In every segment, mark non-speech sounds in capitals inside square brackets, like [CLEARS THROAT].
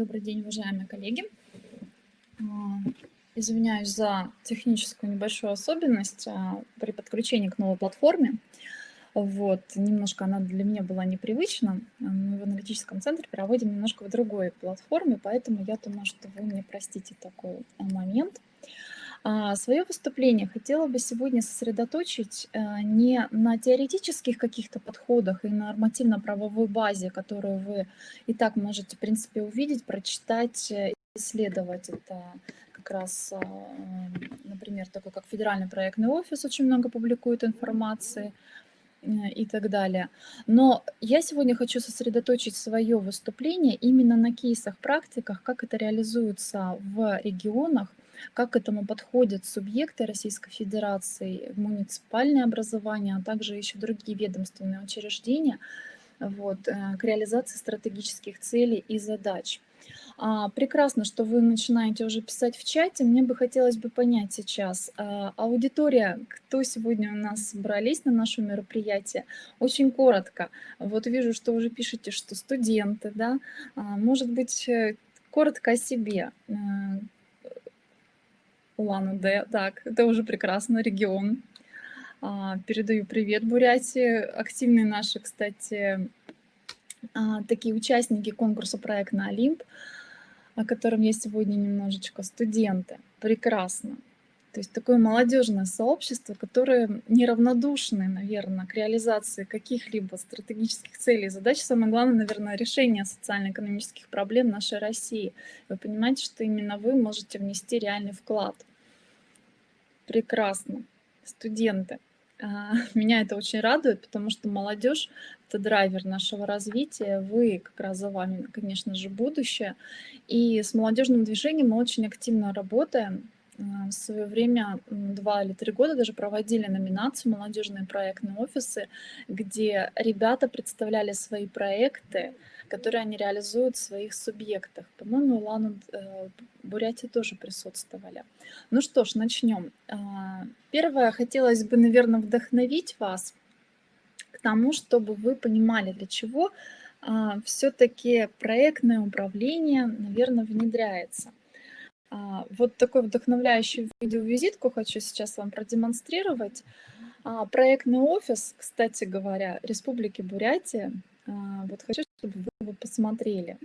Добрый день, уважаемые коллеги. А, извиняюсь за техническую небольшую особенность а, при подключении к новой платформе. Вот, немножко она для меня была непривычна. Мы в аналитическом центре проводим немножко в другой платформе, поэтому я думаю, что вы мне простите такой момент. А, свое выступление хотела бы сегодня сосредоточить а, не на теоретических каких-то подходах и нормативно-правовой базе, которую вы и так можете, в принципе, увидеть, прочитать, э, исследовать. Это как раз, а, например, такой как Федеральный проектный офис очень много публикует информации э, и так далее. Но я сегодня хочу сосредоточить свое выступление именно на кейсах, практиках, как это реализуется в регионах, как к этому подходят субъекты Российской Федерации, муниципальное образование, а также еще другие ведомственные учреждения вот, э, к реализации стратегических целей и задач. А, прекрасно, что вы начинаете уже писать в чате. Мне бы хотелось бы понять сейчас, а, аудитория, кто сегодня у нас собрались на наше мероприятие, очень коротко. Вот вижу, что уже пишете, что студенты, да, а, может быть, э, коротко о себе. Улан-Удэ, так, это уже прекрасно, регион. А, передаю привет Бурятии. Активные наши, кстати, а, такие участники конкурса «Проект на Олимп», о котором я сегодня немножечко, студенты. Прекрасно. То есть такое молодежное сообщество, которое неравнодушны, наверное, к реализации каких-либо стратегических целей и задач. Самое главное, наверное, решение социально-экономических проблем нашей России. Вы понимаете, что именно вы можете внести реальный вклад – Прекрасно. Студенты. А, [LAUGHS] меня это очень радует, потому что молодежь – это драйвер нашего развития. Вы, как раз за вами, конечно же, будущее. И с молодежным движением мы очень активно работаем. А, в свое время, два или три года даже проводили номинацию «Молодежные проектные офисы», где ребята представляли свои проекты, которые они реализуют в своих субъектах. По-моему, Илана э, Бурятии тоже присутствовали. Ну что ж, начнем. А, первое, хотелось бы, наверное, вдохновить вас к тому, чтобы вы понимали, для чего а, все-таки проектное управление, наверное, внедряется. А, вот такой вдохновляющий видеовизитку хочу сейчас вам продемонстрировать. Проектный офис, кстати говоря, Республики Бурятия. Вот хочу, чтобы вы его посмотрели.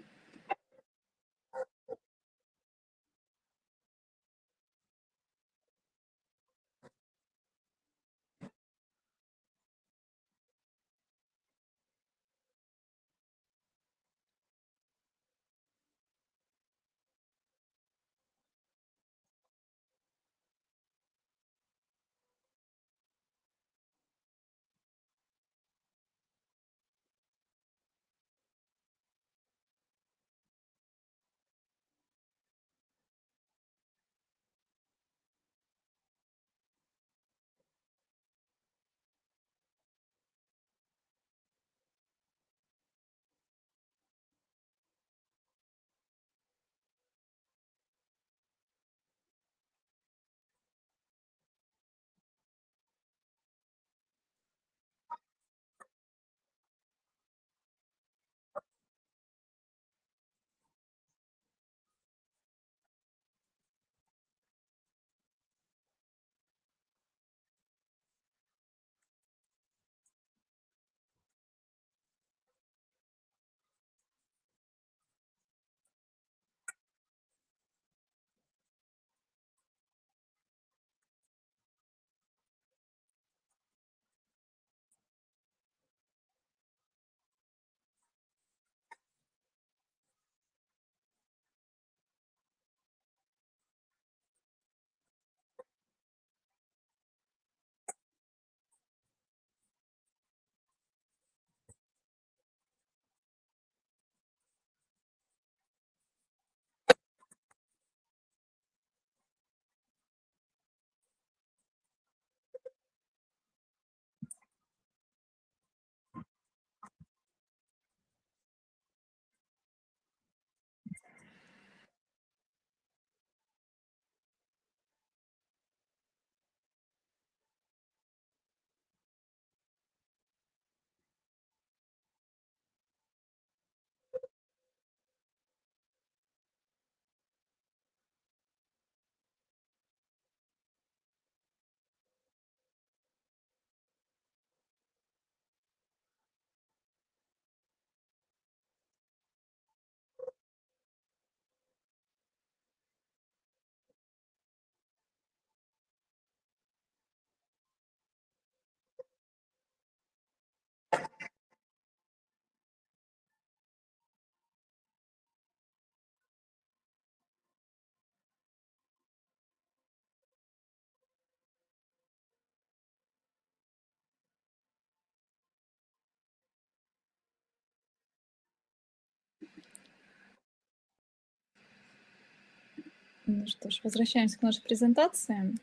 Ну что ж, возвращаемся к нашей презентации.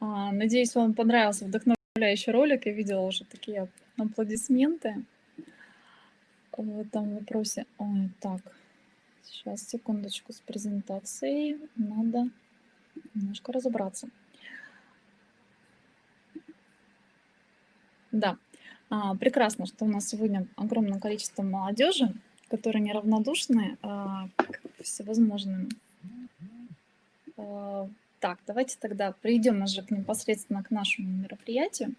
А, надеюсь, вам понравился вдохновляющий ролик. Я видела уже такие аплодисменты в этом вопросе. Ой, так, сейчас, секундочку, с презентацией надо немножко разобраться. Да, а, прекрасно, что у нас сегодня огромное количество молодежи, которые неравнодушны а, к всевозможным так, давайте тогда перейдем уже к непосредственно к нашему мероприятию.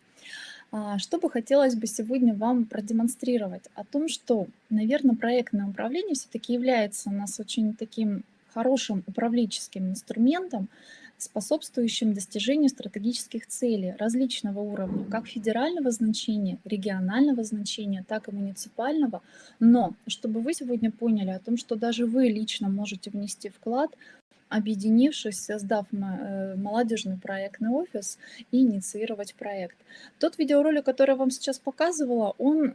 А, что бы хотелось бы сегодня вам продемонстрировать? О том, что, наверное, проектное управление все-таки является у нас очень таким хорошим управленческим инструментом, способствующим достижению стратегических целей различного уровня, как федерального значения, регионального значения, так и муниципального. Но чтобы вы сегодня поняли о том, что даже вы лично можете внести вклад объединившись, создав э, молодежный проектный офис и инициировать проект. Тот видеоролик, который я вам сейчас показывала, он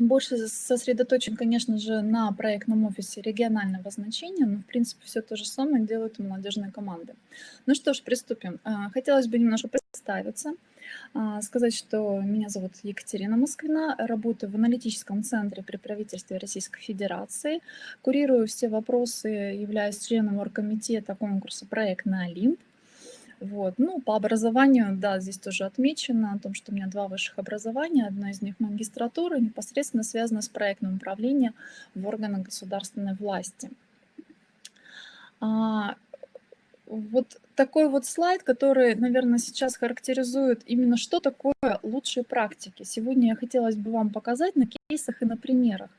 больше сосредоточен, конечно же, на проектном офисе регионального значения, но, в принципе, все то же самое делают молодежные команды. Ну что ж, приступим. А, хотелось бы немножко представиться. А, сказать, что меня зовут Екатерина Москвина, работаю в аналитическом центре при правительстве Российской Федерации, курирую все вопросы, являюсь членом оргкомитета конкурса «Проект на Олимп». Вот. Ну, по образованию, да, здесь тоже отмечено о том, что у меня два высших образования, одно из них магистратура, непосредственно связано с проектным управлением в органах государственной власти. Вот такой вот слайд, который, наверное, сейчас характеризует именно что такое лучшие практики. Сегодня я хотелось бы вам показать на кейсах и на примерах.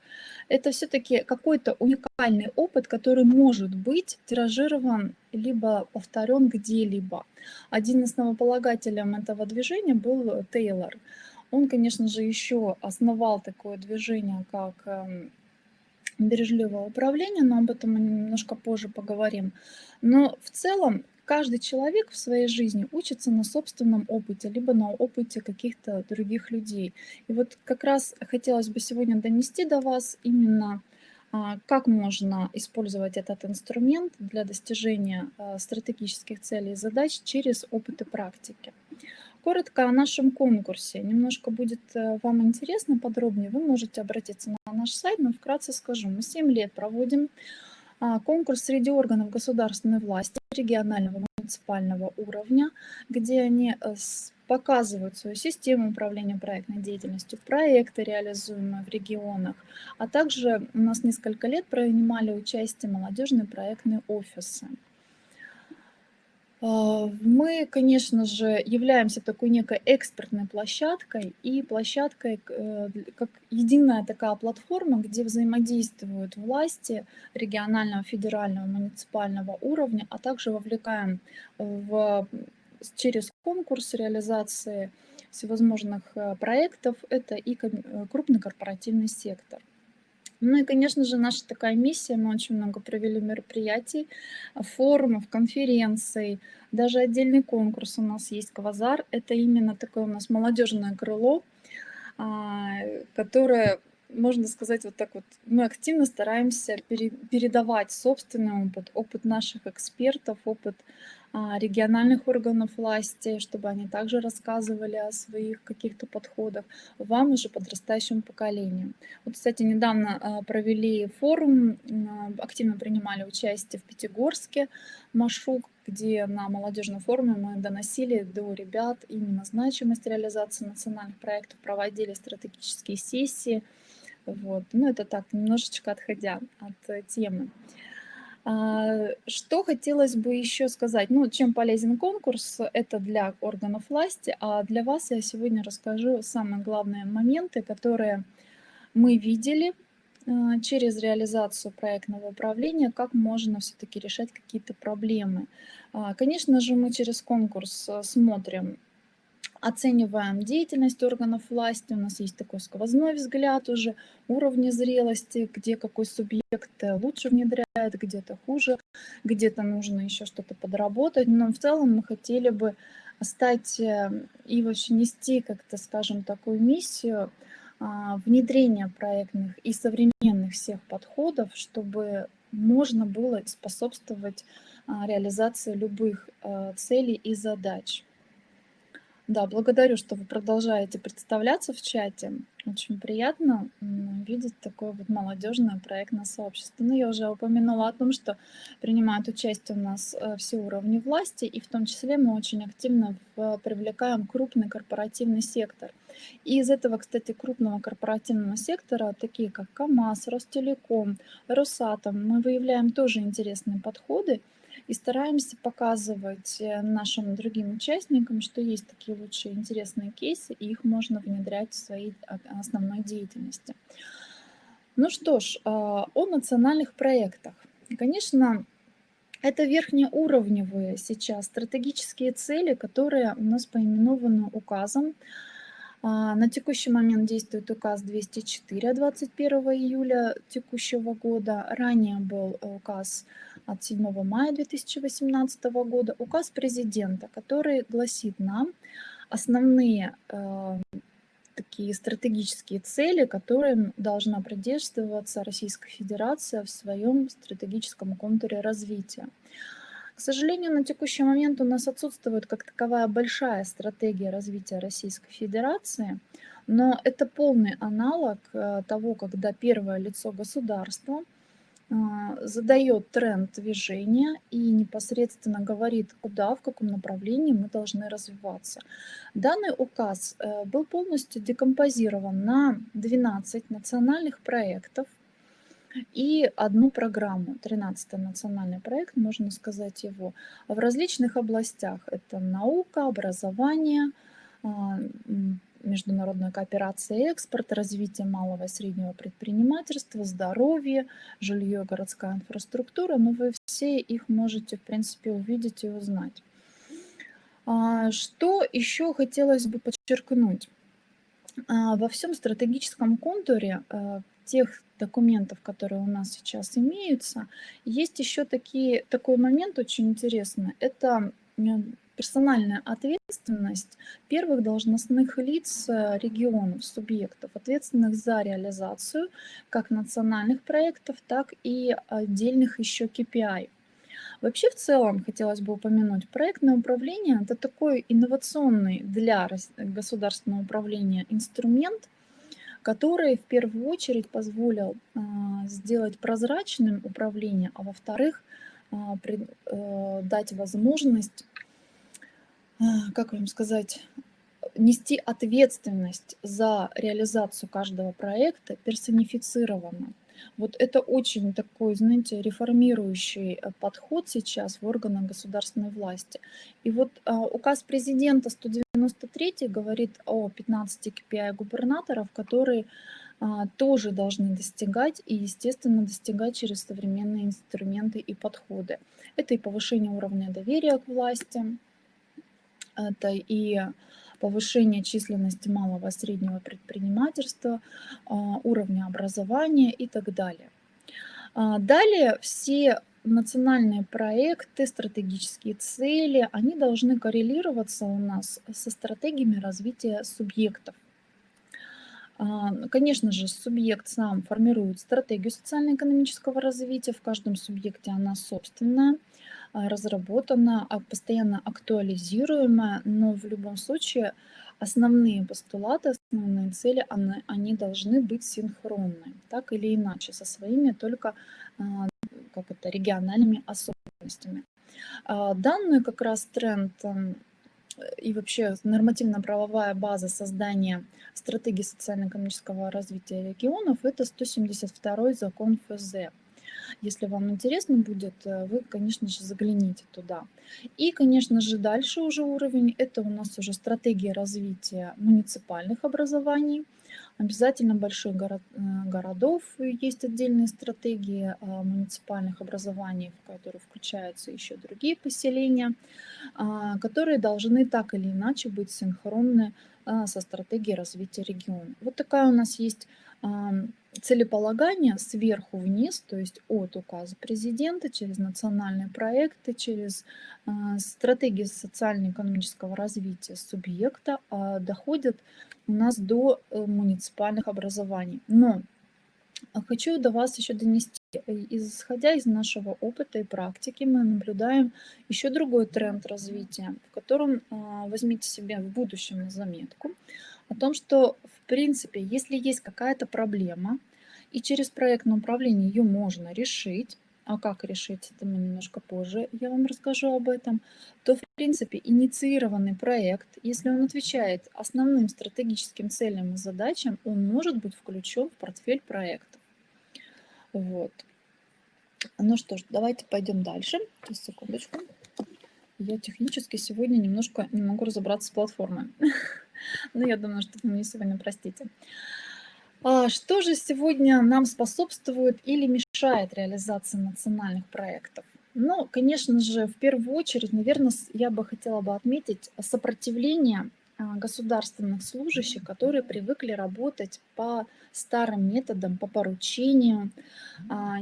Это все-таки какой-то уникальный опыт, который может быть тиражирован либо повторен где-либо. Один из основополагателем этого движения был Тейлор. Он, конечно же, еще основал такое движение, как эм, бережливого управления, но об этом мы немножко позже поговорим. Но в целом каждый человек в своей жизни учится на собственном опыте, либо на опыте каких-то других людей. И вот как раз хотелось бы сегодня донести до вас именно а, как можно использовать этот инструмент для достижения а, стратегических целей и задач через опыт и практики. Коротко о нашем конкурсе. Немножко будет э, вам интересно подробнее. Вы можете обратиться на наш сайт, но вкратце скажу. Мы 7 лет проводим а, конкурс среди органов государственной власти регионального муниципального уровня, где они э, показывают свою систему управления проектной деятельностью, проекты, реализуемые в регионах, а также у нас несколько лет принимали участие молодежные проектные офисы. А, мы, конечно же, являемся такой некой экспертной площадкой и площадкой э, как единая такая платформа, где взаимодействуют власти регионального, федерального, муниципального уровня, а также вовлекаем в, через конкурс реализации всевозможных э, проектов, это и э, крупный корпоративный сектор. Ну и, конечно же, наша такая миссия, мы очень много провели мероприятий, форумов, конференций, даже отдельный конкурс у нас есть «Квазар». Это именно такое у нас молодежное крыло, а, которое можно сказать вот так вот, мы активно стараемся передавать собственный опыт, опыт наших экспертов, опыт а, региональных органов власти, чтобы они также рассказывали о своих каких-то подходах вам уже подрастающему поколению. Вот, кстати, недавно а, провели форум, активно принимали участие в Пятигорске, Машук, где на молодежном форуме мы доносили до ребят именно значимость реализации национальных проектов, проводили стратегические сессии, вот. Ну, это так, немножечко отходя от э, темы. А, что хотелось бы еще сказать? Ну, чем полезен конкурс? Это для органов власти, а для вас я сегодня расскажу самые главные моменты, которые мы видели а, через реализацию проектного управления, как можно все-таки решать какие-то проблемы. А, конечно же, мы через конкурс смотрим оцениваем деятельность органов власти, у нас есть такой сквозной взгляд уже, уровни зрелости, где какой субъект лучше внедряет, где-то хуже, где-то нужно еще что-то подработать, но в целом мы хотели бы стать э, и вообще нести как-то, скажем, такую миссию а, внедрения проектных и современных всех подходов, чтобы можно было способствовать а, реализации любых а, целей и задач. Да, благодарю, что вы продолжаете представляться в чате. Очень приятно видеть такое вот молодежное проектное сообщество. Ну, я уже упомянула о том, что принимают участие у нас э, все уровни власти, и в том числе мы очень активно привлекаем крупный корпоративный сектор. И из этого, кстати, крупного корпоративного сектора, такие как КАМАЗ, Ростелеком, Росатом, мы выявляем тоже интересные подходы, и стараемся показывать э, нашим другим участникам, что есть такие лучшие интересные кейсы, и их можно внедрять в своей а, основной деятельности. Ну что ж, а, о национальных проектах. Конечно, это верхнеуровневые сейчас стратегические цели, которые у нас поименованы указом. А, на текущий момент действует указ 204 21 июля текущего года. Ранее был указ от 7 мая 2018 года указ президента, который гласит нам основные э, такие стратегические цели, которым должна придерживаться Российская Федерация в своем стратегическом контуре развития. К сожалению, на текущий момент у нас отсутствует как таковая большая стратегия развития Российской Федерации, но это полный аналог э, того, когда первое лицо государства – задает тренд движения и непосредственно говорит, куда, в каком направлении мы должны развиваться. Данный указ э, был полностью декомпозирован на 12 национальных проектов и одну программу, 13 национальный проект, можно сказать его, в различных областях. Это наука, образование, а, международная кооперация и экспорт, развитие малого и среднего предпринимательства, здоровье, жилье, городская инфраструктура. Но вы все их можете, в принципе, увидеть и узнать. А, что еще хотелось бы подчеркнуть? А, во всем стратегическом контуре а, тех документов, которые у нас сейчас имеются, есть еще такие, такой момент очень интересный. Это персональная ответственность первых должностных лиц э, регионов, субъектов, ответственных за реализацию как национальных проектов, так и отдельных еще KPI. Вообще в целом хотелось бы упомянуть, проектное управление – это такой инновационный для государственного управления инструмент, который в первую очередь позволил а, сделать прозрачным управление, а во-вторых, э, дать возможность как вам сказать, нести ответственность за реализацию каждого проекта персонифицированно. Вот это очень такой, знаете, реформирующий э, подход сейчас в органах государственной власти. И вот а, указ президента 193 говорит о 15 KPI губернаторов, которые а, тоже должны достигать и, естественно, достигать через современные инструменты и подходы. Это и повышение уровня доверия к власти, это и повышение численности малого и среднего предпринимательства, а, уровня образования и так далее. А, далее все национальные проекты, стратегические цели, они должны коррелироваться у нас со стратегиями развития субъектов. А, конечно же, субъект сам формирует стратегию социально-экономического развития, в каждом субъекте она собственная. А, разработана, а, постоянно актуализируемая, но в любом случае основные постулаты, основные цели, они, они должны быть синхронны, так или иначе, со своими только а, как это, региональными особенностями. Данный как раз тренд и вообще нормативно-правовая база создания стратегии социально-экономического развития регионов – это 172 закон ФЗ. Если вам интересно будет, э, вы, конечно же, загляните туда. И, конечно же, дальше уже уровень, это у нас уже стратегия развития муниципальных образований. Обязательно больших город, э, городов есть отдельные стратегии а, муниципальных образований, в которые включаются еще другие поселения, а, которые должны так или иначе быть синхронны со стратегией развития региона. Вот такая у нас есть целеполагание сверху вниз, то есть от указа президента через национальные проекты, через а, стратегии социально-экономического развития субъекта а, доходят у нас до э, муниципальных образований. Но хочу до вас еще донести исходя из нашего опыта и практики, мы наблюдаем еще другой тренд развития, в котором а, возьмите себе в будущем на заметку о том, что в принципе, если есть какая-то проблема, и через проектное управление ее можно решить, а как решить, это мы немножко позже, я вам расскажу об этом, то, в принципе, инициированный проект, если он отвечает основным стратегическим целям и задачам, он может быть включен в портфель проектов. Вот. Ну что ж, давайте пойдем дальше. Сейчас, секундочку. Я технически сегодня немножко не могу разобраться с платформой. [LAUGHS] [LAUGHS] Но я думаю, что вы мне сегодня простите. А что же сегодня нам способствует или мешает реализации национальных проектов? Ну, конечно же, в первую очередь, наверное, я бы хотела бы отметить сопротивление а, государственных служащих, которые привыкли работать по старым методам, по поручению, а,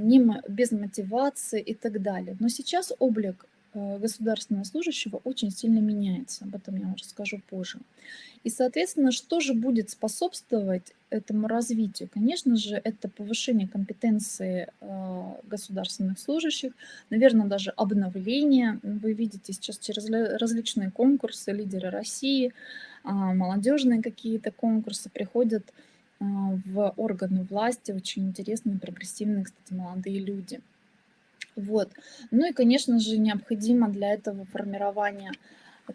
без мотивации и так далее. Но сейчас облик государственного служащего очень сильно меняется. Об этом я расскажу позже. И, соответственно, что же будет способствовать этому развитию? Конечно же, это повышение компетенции э, государственных служащих, наверное, даже обновление. Вы видите сейчас через различные конкурсы «Лидеры России», а, молодежные какие-то конкурсы приходят в органы власти очень интересные, прогрессивные, кстати, молодые люди – вот. Ну и, конечно же, необходимо для этого формирование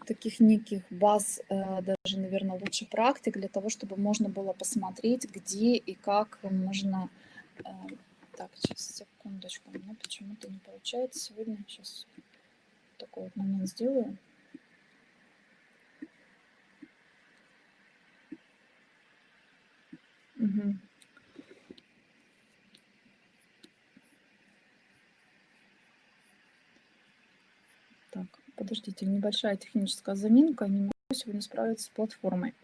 таких неких баз, э, даже, наверное, лучше практик, для того, чтобы можно было посмотреть, где и как можно... Э, так, сейчас, секундочку, у меня почему-то не получается сегодня. Сейчас такой вот момент сделаю. Угу. Подождите, небольшая техническая заминка, не могу сегодня справиться с платформой. [LAUGHS]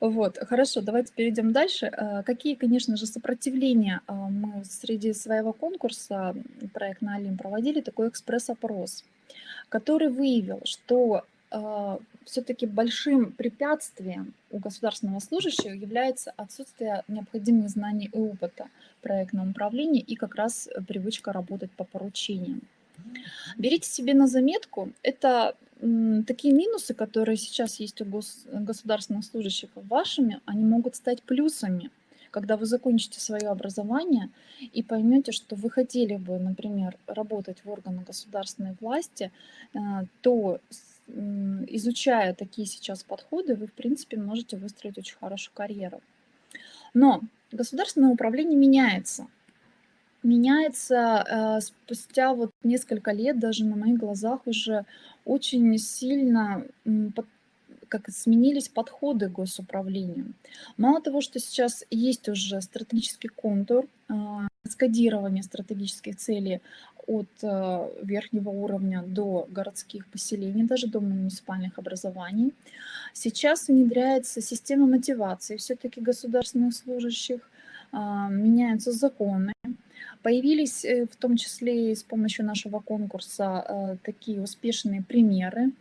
Вот, хорошо, давайте перейдем дальше. А, какие, конечно же, сопротивления а, мы среди своего конкурса проект на Алим проводили, такой экспресс-опрос, который выявил, что а, все-таки большим препятствием у государственного служащего является отсутствие необходимых знаний и опыта проектного управления и как раз привычка работать по поручениям. Берите себе на заметку, это такие минусы, которые сейчас есть у гос государственных служащих вашими, они могут стать плюсами, когда вы закончите свое образование и поймете, что вы хотели бы, например, работать в органах государственной власти, э, то изучая такие сейчас подходы, вы, в принципе, можете выстроить очень хорошую карьеру. Но государственное управление меняется – меняется э, спустя вот несколько лет, даже на моих глазах уже очень сильно под, как сменились подходы к госуправлению. Мало того, что сейчас есть уже стратегический контур, э, скодирование стратегических целей от э, верхнего уровня до городских поселений, даже до муниципальных образований. Сейчас внедряется система мотивации все-таки государственных служащих, э, меняются законы, Появились э, в том числе и с помощью нашего конкурса э, такие успешные примеры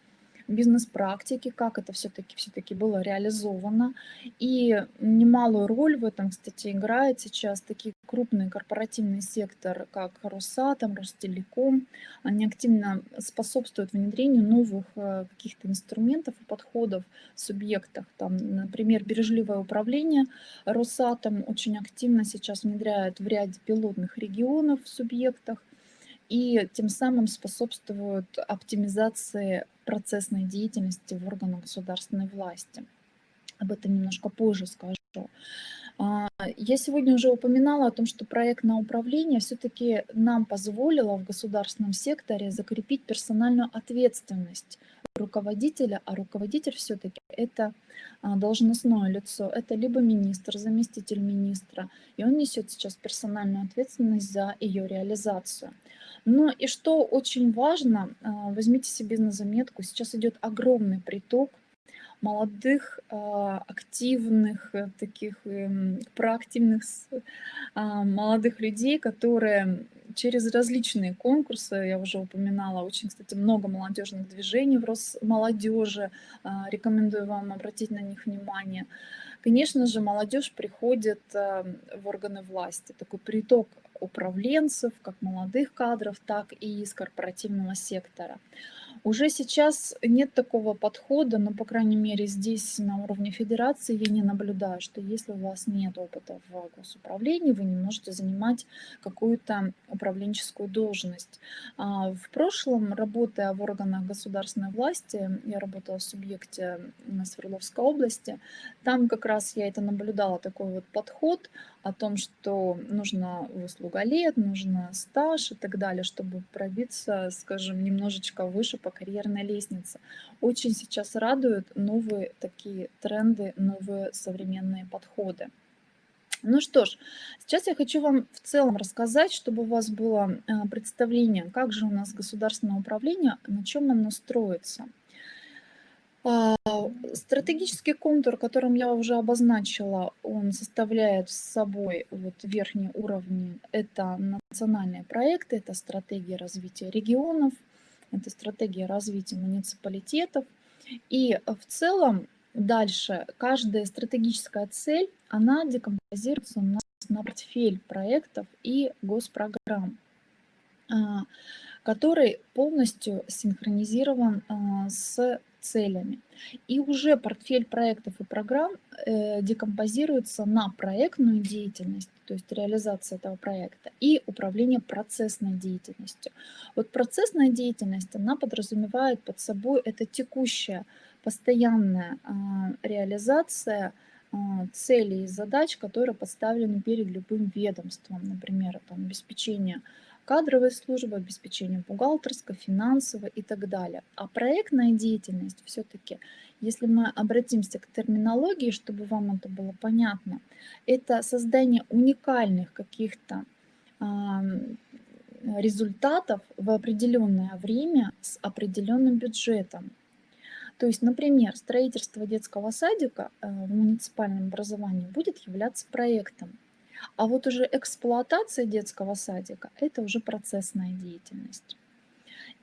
бизнес-практики, как это все-таки все-таки было реализовано. И немалую роль в этом, кстати, играет сейчас такие крупный корпоративный сектор, как Росатом, Ростелеком. Они активно способствуют внедрению новых э, каких-то инструментов и подходов в субъектах. Там, например, бережливое управление Росатом очень активно сейчас внедряет в ряде пилотных регионов в субъектах и тем самым способствуют оптимизации процессной деятельности в органах государственной власти. Об этом немножко позже скажу. А, я сегодня уже упоминала о том, что проектное управление все-таки нам позволило в государственном секторе закрепить персональную ответственность руководителя, а руководитель все-таки это а, должностное лицо, это либо министр, заместитель министра, и он несет сейчас персональную ответственность за ее реализацию. Но и что очень важно, а, возьмите себе на заметку, сейчас идет огромный приток молодых, а, активных, э, таких эм, проактивных а, молодых людей, которые через различные конкурсы, я уже упоминала, очень, кстати, много молодежных движений в Росмолодежи, рекомендую вам обратить на них внимание. Конечно же, молодежь приходит в органы власти, такой приток управленцев, как молодых кадров, так и из корпоративного сектора. Уже сейчас нет такого подхода, но, по крайней мере, здесь на уровне федерации я не наблюдаю, что если у вас нет опыта в госуправлении, вы не можете занимать какую-то управленческую должность. А, в прошлом, работая в органах государственной власти, я работала в субъекте на Свердловской области, там как раз я это наблюдала, такой вот подход о том, что нужно выслуга лет, нужно стаж и так далее, чтобы пробиться, скажем, немножечко выше по карьерной лестнице. Очень сейчас радуют новые такие тренды, новые современные подходы. Ну что ж, сейчас я хочу вам в целом рассказать, чтобы у вас было э, представление, как же у нас государственное управление, на чем оно строится. А, стратегический контур, которым я уже обозначила, он составляет с собой вот верхние уровни. Это национальные проекты, это стратегия развития регионов, это стратегия развития муниципалитетов. И в целом дальше каждая стратегическая цель, она декомпозируется у нас на портфель проектов и госпрограмм, а, который полностью синхронизирован а, с целями. И уже портфель проектов и программ э, декомпозируется на проектную деятельность, то есть реализация этого проекта, и управление процессной деятельностью. Вот процессная деятельность, она подразумевает под собой это текущая, постоянная э, реализация э, целей и задач, которые поставлены перед любым ведомством, например, это обеспечение кадровой службы, обеспечение бухгалтерской, финансовой и так далее. А проектная деятельность все-таки, если мы обратимся к терминологии, чтобы вам это было понятно, это создание уникальных каких-то результатов в определенное время с определенным бюджетом. То есть, например, строительство детского садика э, в муниципальном образовании будет являться проектом. А вот уже эксплуатация детского садика– это уже процессная деятельность.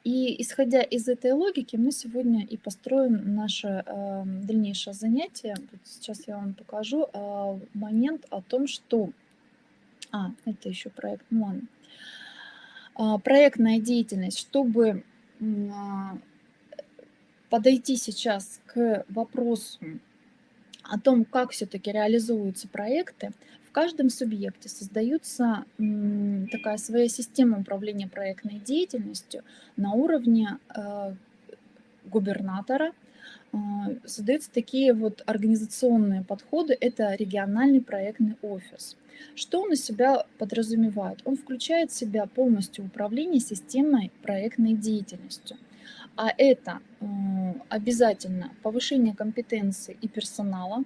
И исходя из этой логики, мы сегодня и построим наше э, дальнейшее занятие. Вот сейчас я вам покажу э, момент о том, что... А, это еще проект МОН. Э, проектная деятельность, чтобы э, подойти сейчас к вопросу о том, как все-таки реализуются проекты, каждом субъекте создается такая своя система управления проектной деятельностью на уровне э, губернатора. Э, создаются такие вот организационные подходы. Это региональный проектный офис. Что он из себя подразумевает? Он включает в себя полностью управление системой проектной деятельностью. А это э, обязательно повышение компетенции и персонала,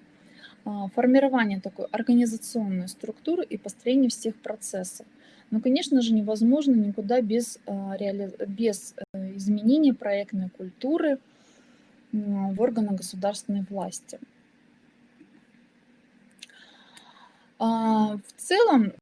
формирование такой организационной структуры и построение всех процессов. Но, конечно же, невозможно никуда без, а, без э, изменения проектной культуры в органах государственной власти. А, в целом,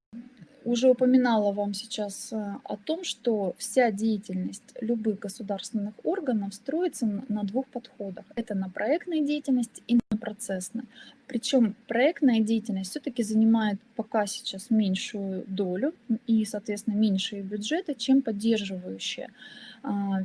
уже упоминала вам сейчас э, о том, что вся деятельность любых государственных органов строится на двух подходах. Это на проектной деятельности и на процессной. Причем проектная деятельность все-таки занимает пока сейчас меньшую долю и, соответственно, меньшие бюджеты, чем поддерживающая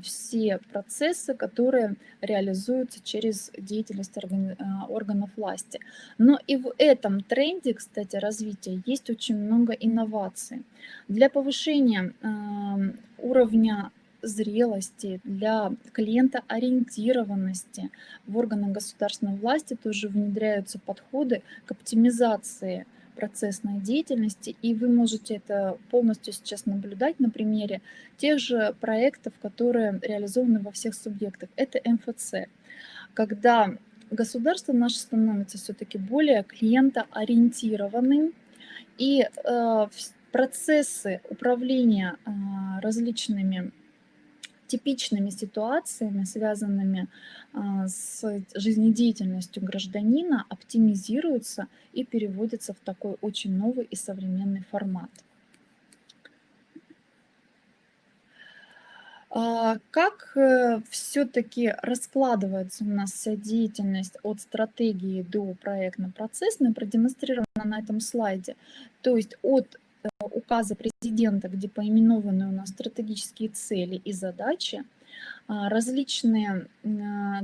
все процессы, которые реализуются через деятельность а, органов власти. Но и в этом тренде, кстати, развития есть очень много инноваций. Для повышения а, уровня зрелости, для клиентоориентированности в органах государственной власти тоже внедряются подходы к оптимизации процессной деятельности, и вы можете это полностью сейчас наблюдать на примере тех же проектов, которые реализованы во всех субъектах. Это МФЦ, когда государство наше становится все-таки более клиентоориентированным, и э, процессы управления э, различными типичными ситуациями, связанными а, с жизнедеятельностью гражданина, оптимизируются и переводятся в такой очень новый и современный формат. А, как э, все-таки раскладывается у нас вся деятельность от стратегии до проектно-процессной, продемонстрировано на этом слайде. То есть от указа президента, где поименованы у нас стратегические цели и задачи, а, различные а,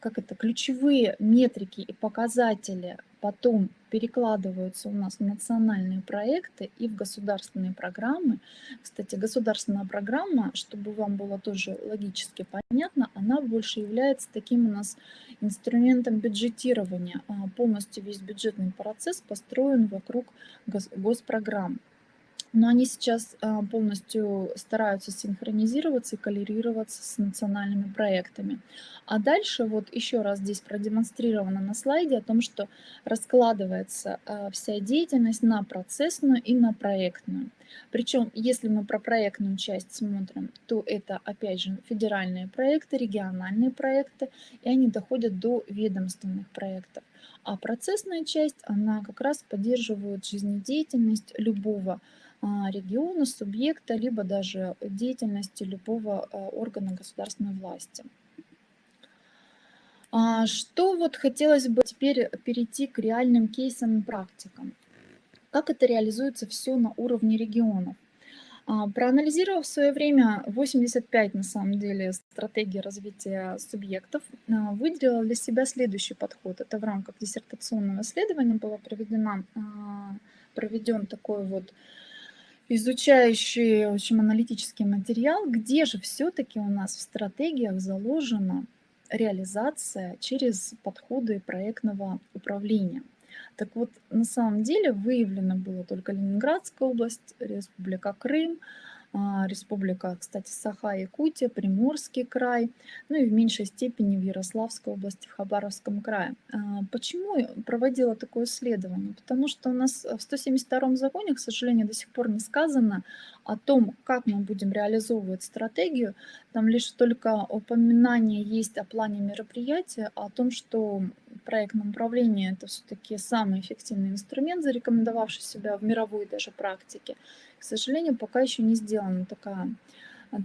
как это, ключевые метрики и показатели потом перекладываются у нас в национальные проекты и в государственные программы. Кстати, государственная программа, чтобы вам было тоже логически понятно, она больше является таким у нас инструментом бюджетирования. А полностью весь бюджетный процесс построен вокруг госпрограмм но они сейчас а, полностью стараются синхронизироваться и коллерироваться с национальными проектами. А дальше вот еще раз здесь продемонстрировано на слайде о том, что раскладывается а, вся деятельность на процессную и на проектную. Причем, если мы про проектную часть смотрим, то это, опять же, федеральные проекты, региональные проекты, и они доходят до ведомственных проектов. А процессная часть, она как раз поддерживает жизнедеятельность любого а, региона, субъекта, либо даже деятельности любого а, органа государственной власти. А, что вот хотелось бы теперь перейти к реальным кейсам и практикам. Как это реализуется все на уровне регионов? Проанализировав в свое время 85, на самом деле, стратегии развития субъектов, выделила для себя следующий подход. Это в рамках диссертационного исследования было проведено, проведен такой вот изучающий, в общем, аналитический материал, где же все-таки у нас в стратегиях заложена реализация через подходы проектного управления. Так вот, на самом деле выявлено было только Ленинградская область, Республика Крым, республика, кстати, Саха-Якутия, Приморский край, ну и в меньшей степени в Ярославской области, в Хабаровском крае. А, почему проводила такое исследование? Потому что у нас в 172 законе, к сожалению, до сих пор не сказано о том, как мы будем реализовывать стратегию. Там лишь только упоминание есть о плане мероприятия, о том, что проектное управление это все-таки самый эффективный инструмент, зарекомендовавший себя в мировой даже практике. К сожалению, пока еще не сделано такая,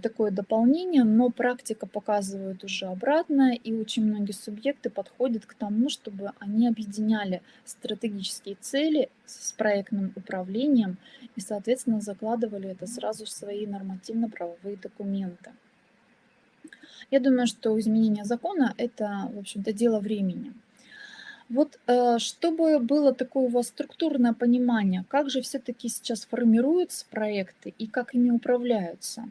такое дополнение, но практика показывает уже обратное, и очень многие субъекты подходят к тому, чтобы они объединяли стратегические цели с проектным управлением и, соответственно, закладывали это сразу в свои нормативно-правовые документы. Я думаю, что изменение закона – это, в общем-то, дело времени. Вот э, чтобы было такое у вас структурное понимание, как же все-таки сейчас формируются проекты и как ими управляются.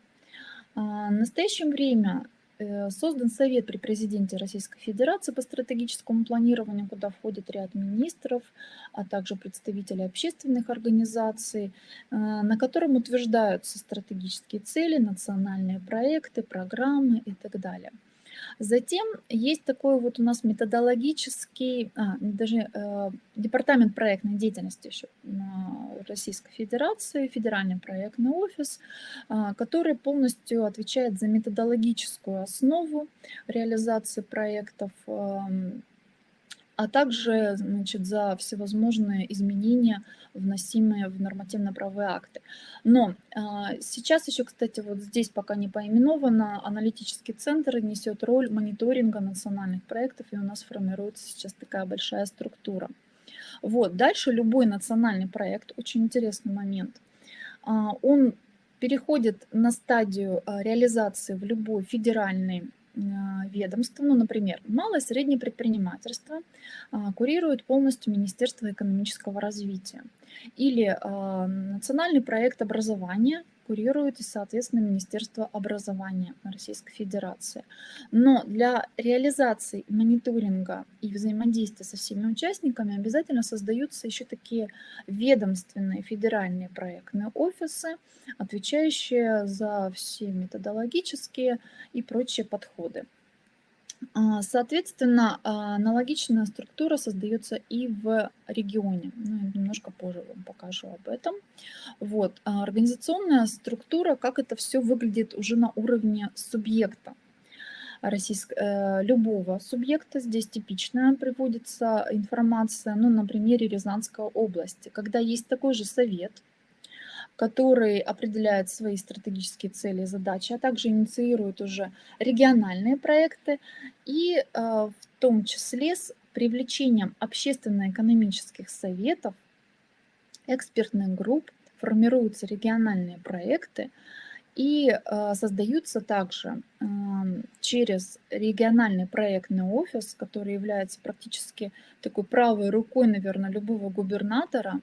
А, в настоящее время э, создан Совет при президенте Российской Федерации по стратегическому планированию, куда входит ряд министров, а также представители общественных организаций, э, на котором утверждаются стратегические цели, национальные проекты, программы и так далее. Затем есть такой вот у нас методологический, а, даже э, департамент проектной деятельности еще Российской Федерации, федеральный проектный офис, э, который полностью отвечает за методологическую основу реализации проектов, э, а также значит, за всевозможные изменения, вносимые в нормативно-правовые акты. Но а, сейчас еще, кстати, вот здесь пока не поименовано, аналитический центр несет роль мониторинга национальных проектов, и у нас формируется сейчас такая большая структура. Вот, дальше любой национальный проект, очень интересный момент, а, он переходит на стадию а, реализации в любой федеральный а, ведомства, ну, например, малое и среднее предпринимательство а, курирует полностью Министерство экономического развития. Или а, национальный проект образования курирует соответственно, Министерство образования Российской Федерации. Но для реализации мониторинга и взаимодействия со всеми участниками обязательно создаются еще такие ведомственные федеральные проектные офисы, отвечающие за все методологические и прочие подходы. А, соответственно, а, аналогичная структура создается и в регионе. Ну, немножко позже вам покажу об этом. Вот. А организационная структура, как это все выглядит уже на уровне субъекта российск... э, любого субъекта. Здесь типичная приводится информация, ну, на примере Рязанской области, когда есть такой же совет, который определяет свои стратегические цели и задачи, а также инициирует уже региональные проекты и э, в том числе с привлечением общественно-экономических советов, экспертных групп формируются региональные проекты, и э, создаются также э, через региональный проектный офис, который является практически такой правой рукой, наверное, любого губернатора.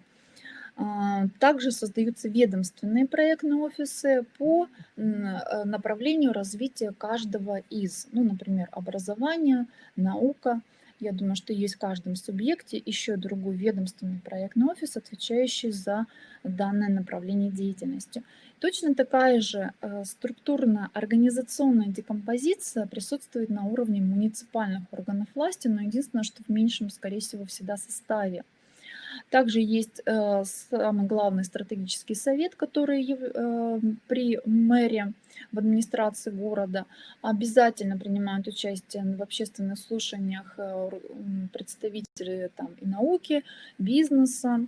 Э, также создаются ведомственные проектные офисы по э, направлению развития каждого из, ну, например, образование, наука. Я думаю, что есть в каждом субъекте еще другой ведомственный проектный офис, отвечающий за данное направление деятельности. Точно такая же э, структурно-организационная декомпозиция присутствует на уровне муниципальных органов власти, но единственное, что в меньшем, скорее всего, всегда составе. Также есть э, самый главный стратегический совет, который э, при мэре в администрации города обязательно принимают участие в общественных слушаниях представители там, и науки, бизнеса,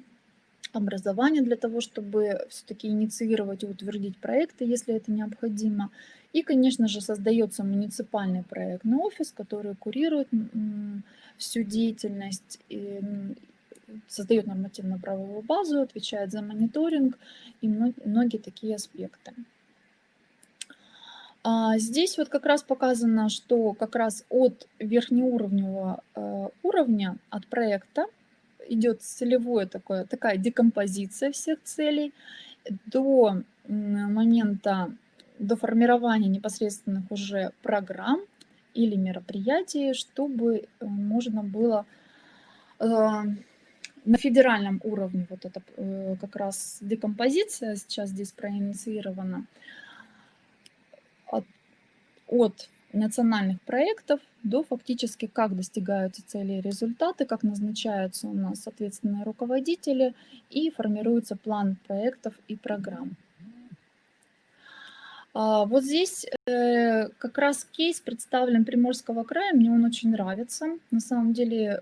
образования для того, чтобы все-таки инициировать и утвердить проекты, если это необходимо. И, конечно же, создается муниципальный проектный офис, который курирует всю деятельность, создает нормативно-правовую базу, отвечает за мониторинг и многие такие аспекты. А здесь вот как раз показано, что как раз от верхнеуровневого э, уровня, от проекта, идет целевое такое, такая декомпозиция всех целей до момента, до формирования непосредственных уже программ или мероприятий, чтобы э, можно было э, на федеральном уровне, вот это э, как раз декомпозиция сейчас здесь проинициирована, от, от национальных проектов до фактически как достигаются цели и результаты, как назначаются у нас соответственные руководители и формируется план проектов и программ. А, вот здесь э, как раз кейс представлен Приморского края, мне он очень нравится. На самом деле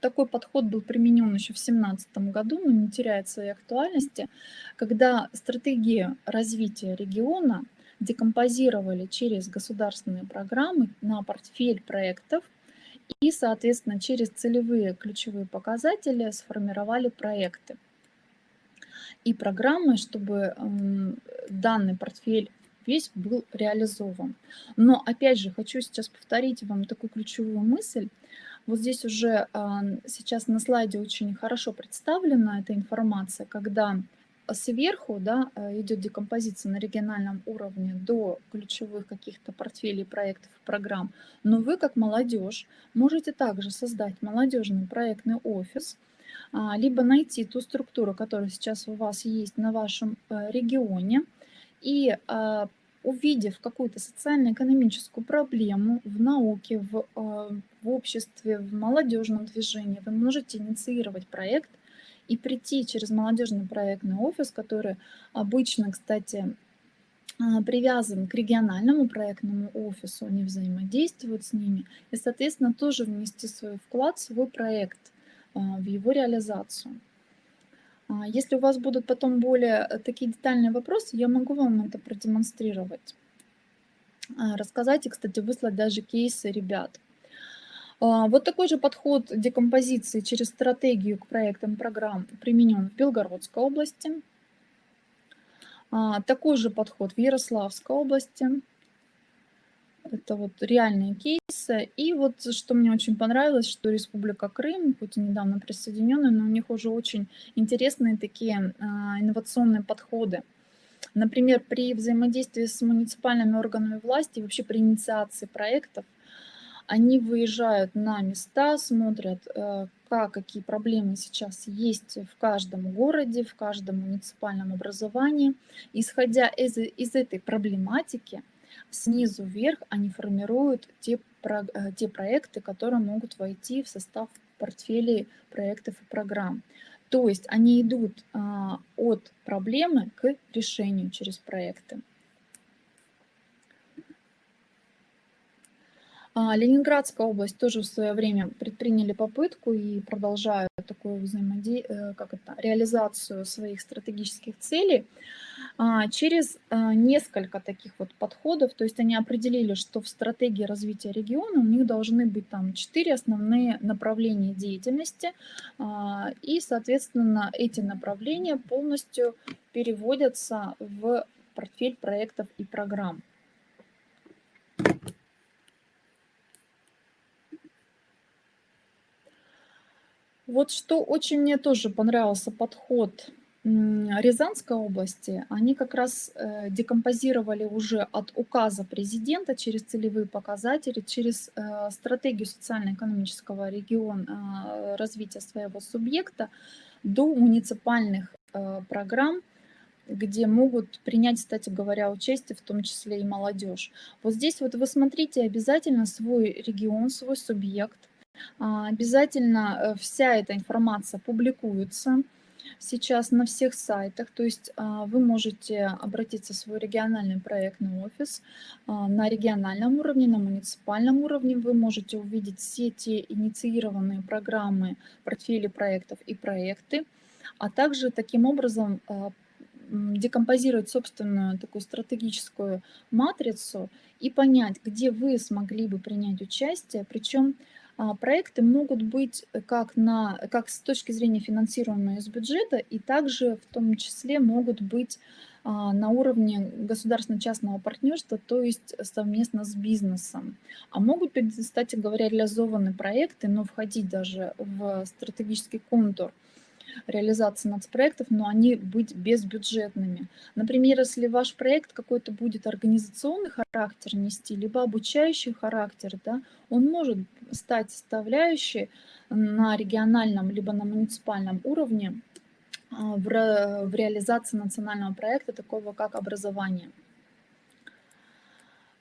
такой подход был применен еще в 2017 году, но не теряет своей актуальности, когда стратегия развития региона декомпозировали через государственные программы на портфель проектов и, соответственно, через целевые ключевые показатели сформировали проекты и программы, чтобы данный портфель весь был реализован. Но опять же хочу сейчас повторить вам такую ключевую мысль. Вот здесь уже а, сейчас на слайде очень хорошо представлена эта информация, когда сверху да, э, идет декомпозиция на региональном уровне до ключевых каких-то портфелей проектов программ, но вы, как молодежь, можете также создать молодежный проектный офис, а, либо найти ту структуру, которая сейчас у вас есть на вашем э, регионе, и а, увидев какую-то социально-экономическую проблему в науке, в, э, в обществе, в молодежном движении, вы можете инициировать проект – и прийти через молодежный проектный офис, который обычно, кстати, а, привязан к региональному проектному офису, они взаимодействуют с ними, и, соответственно, тоже внести свой вклад, свой проект а, в его реализацию. А, если у вас будут потом более э, такие детальные вопросы, я могу вам это продемонстрировать. Рассказать и, кстати, выслать даже кейсы ребят. А, вот такой же подход декомпозиции через стратегию к проектам программ применен в Белгородской области. А, такой же подход в Ярославской области. Это вот реальные кейсы. И вот что мне очень понравилось, что Республика Крым, хоть и недавно присоединенная, но у них уже очень интересные такие а, инновационные подходы. Например, при взаимодействии с муниципальными органами власти, вообще при инициации проектов, они выезжают на места, смотрят, э, как, какие проблемы сейчас есть в каждом городе, в каждом муниципальном образовании. Исходя из, из этой проблематики, снизу вверх они формируют те про, э, те проекты, которые могут войти в состав портфелей проектов и программ. То есть они идут а, от проблемы к решению через проекты. Ленинградская область тоже в свое время предприняли попытку и продолжают такую взаимоде... Э, как это, реализацию своих стратегических целей а, через а, несколько таких вот подходов. То есть они определили, что в стратегии развития региона у них должны быть там четыре основные направления деятельности. И, соответственно, эти направления полностью переводятся в портфель проектов и программ. Вот что очень мне тоже понравился подход Рязанской области, они как раз э, декомпозировали уже от указа президента через целевые показатели, через э, стратегию социально-экономического региона э, развития своего субъекта до муниципальных программ, где могут принять, кстати говоря, участие, в том числе и молодежь. Вот здесь вот вы смотрите обязательно свой регион, свой субъект, обязательно э, вся эта информация публикуется сейчас на всех сайтах, то есть а, вы можете обратиться в свой региональный проектный офис а, на региональном уровне, на муниципальном уровне. Вы можете увидеть все те инициированные программы, портфели проектов и проекты, а также таким образом декомпозировать собственную такую стратегическую матрицу и понять, где вы смогли бы принять участие, причем а, проекты могут быть э, как, на, как с точки зрения финансируемые из бюджета, и также в том числе могут быть а, на уровне государственно-частного партнерства, то есть совместно с бизнесом. А могут быть, кстати говоря, реализованы проекты, но входить даже в стратегический контур – реализации нацпроектов, но они быть безбюджетными. Например, если ваш проект какой-то будет организационный характер нести, либо обучающий характер, да, он может стать составляющей на региональном либо на муниципальном уровне а, в, в реализации национального проекта, такого как образование.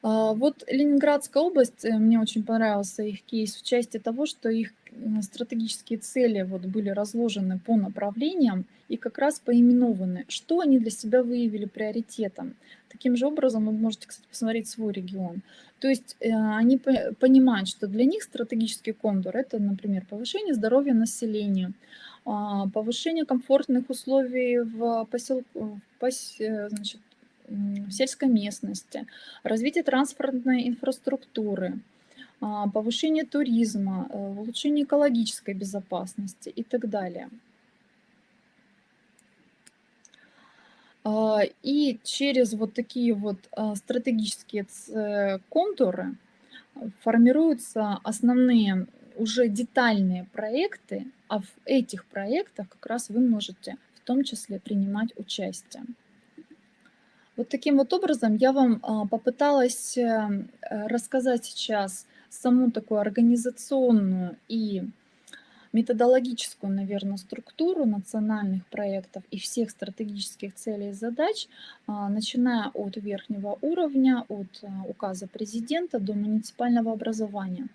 А, вот Ленинградская область, э, мне очень понравился их кейс в части того, что их стратегические цели вот были разложены по направлениям и как раз поименованы, что они для себя выявили приоритетом. Таким же образом вы можете, кстати, посмотреть свой регион. То есть э, они понимают, что для них стратегический контур – это, например, повышение здоровья населения, а, повышение комфортных условий в, посел... в пос... Э, значит, в сельской местности, развитие транспортной инфраструктуры, повышение туризма, э, улучшение экологической безопасности и так далее. А, и через вот такие вот а, стратегические э, контуры формируются основные уже детальные проекты, а в этих проектах как раз вы можете в том числе принимать участие. Вот таким вот образом я вам а, попыталась э, рассказать сейчас саму такую организационную и методологическую, наверное, структуру национальных проектов и всех стратегических целей и задач, а, начиная от верхнего уровня, от а, указа президента до муниципального образования.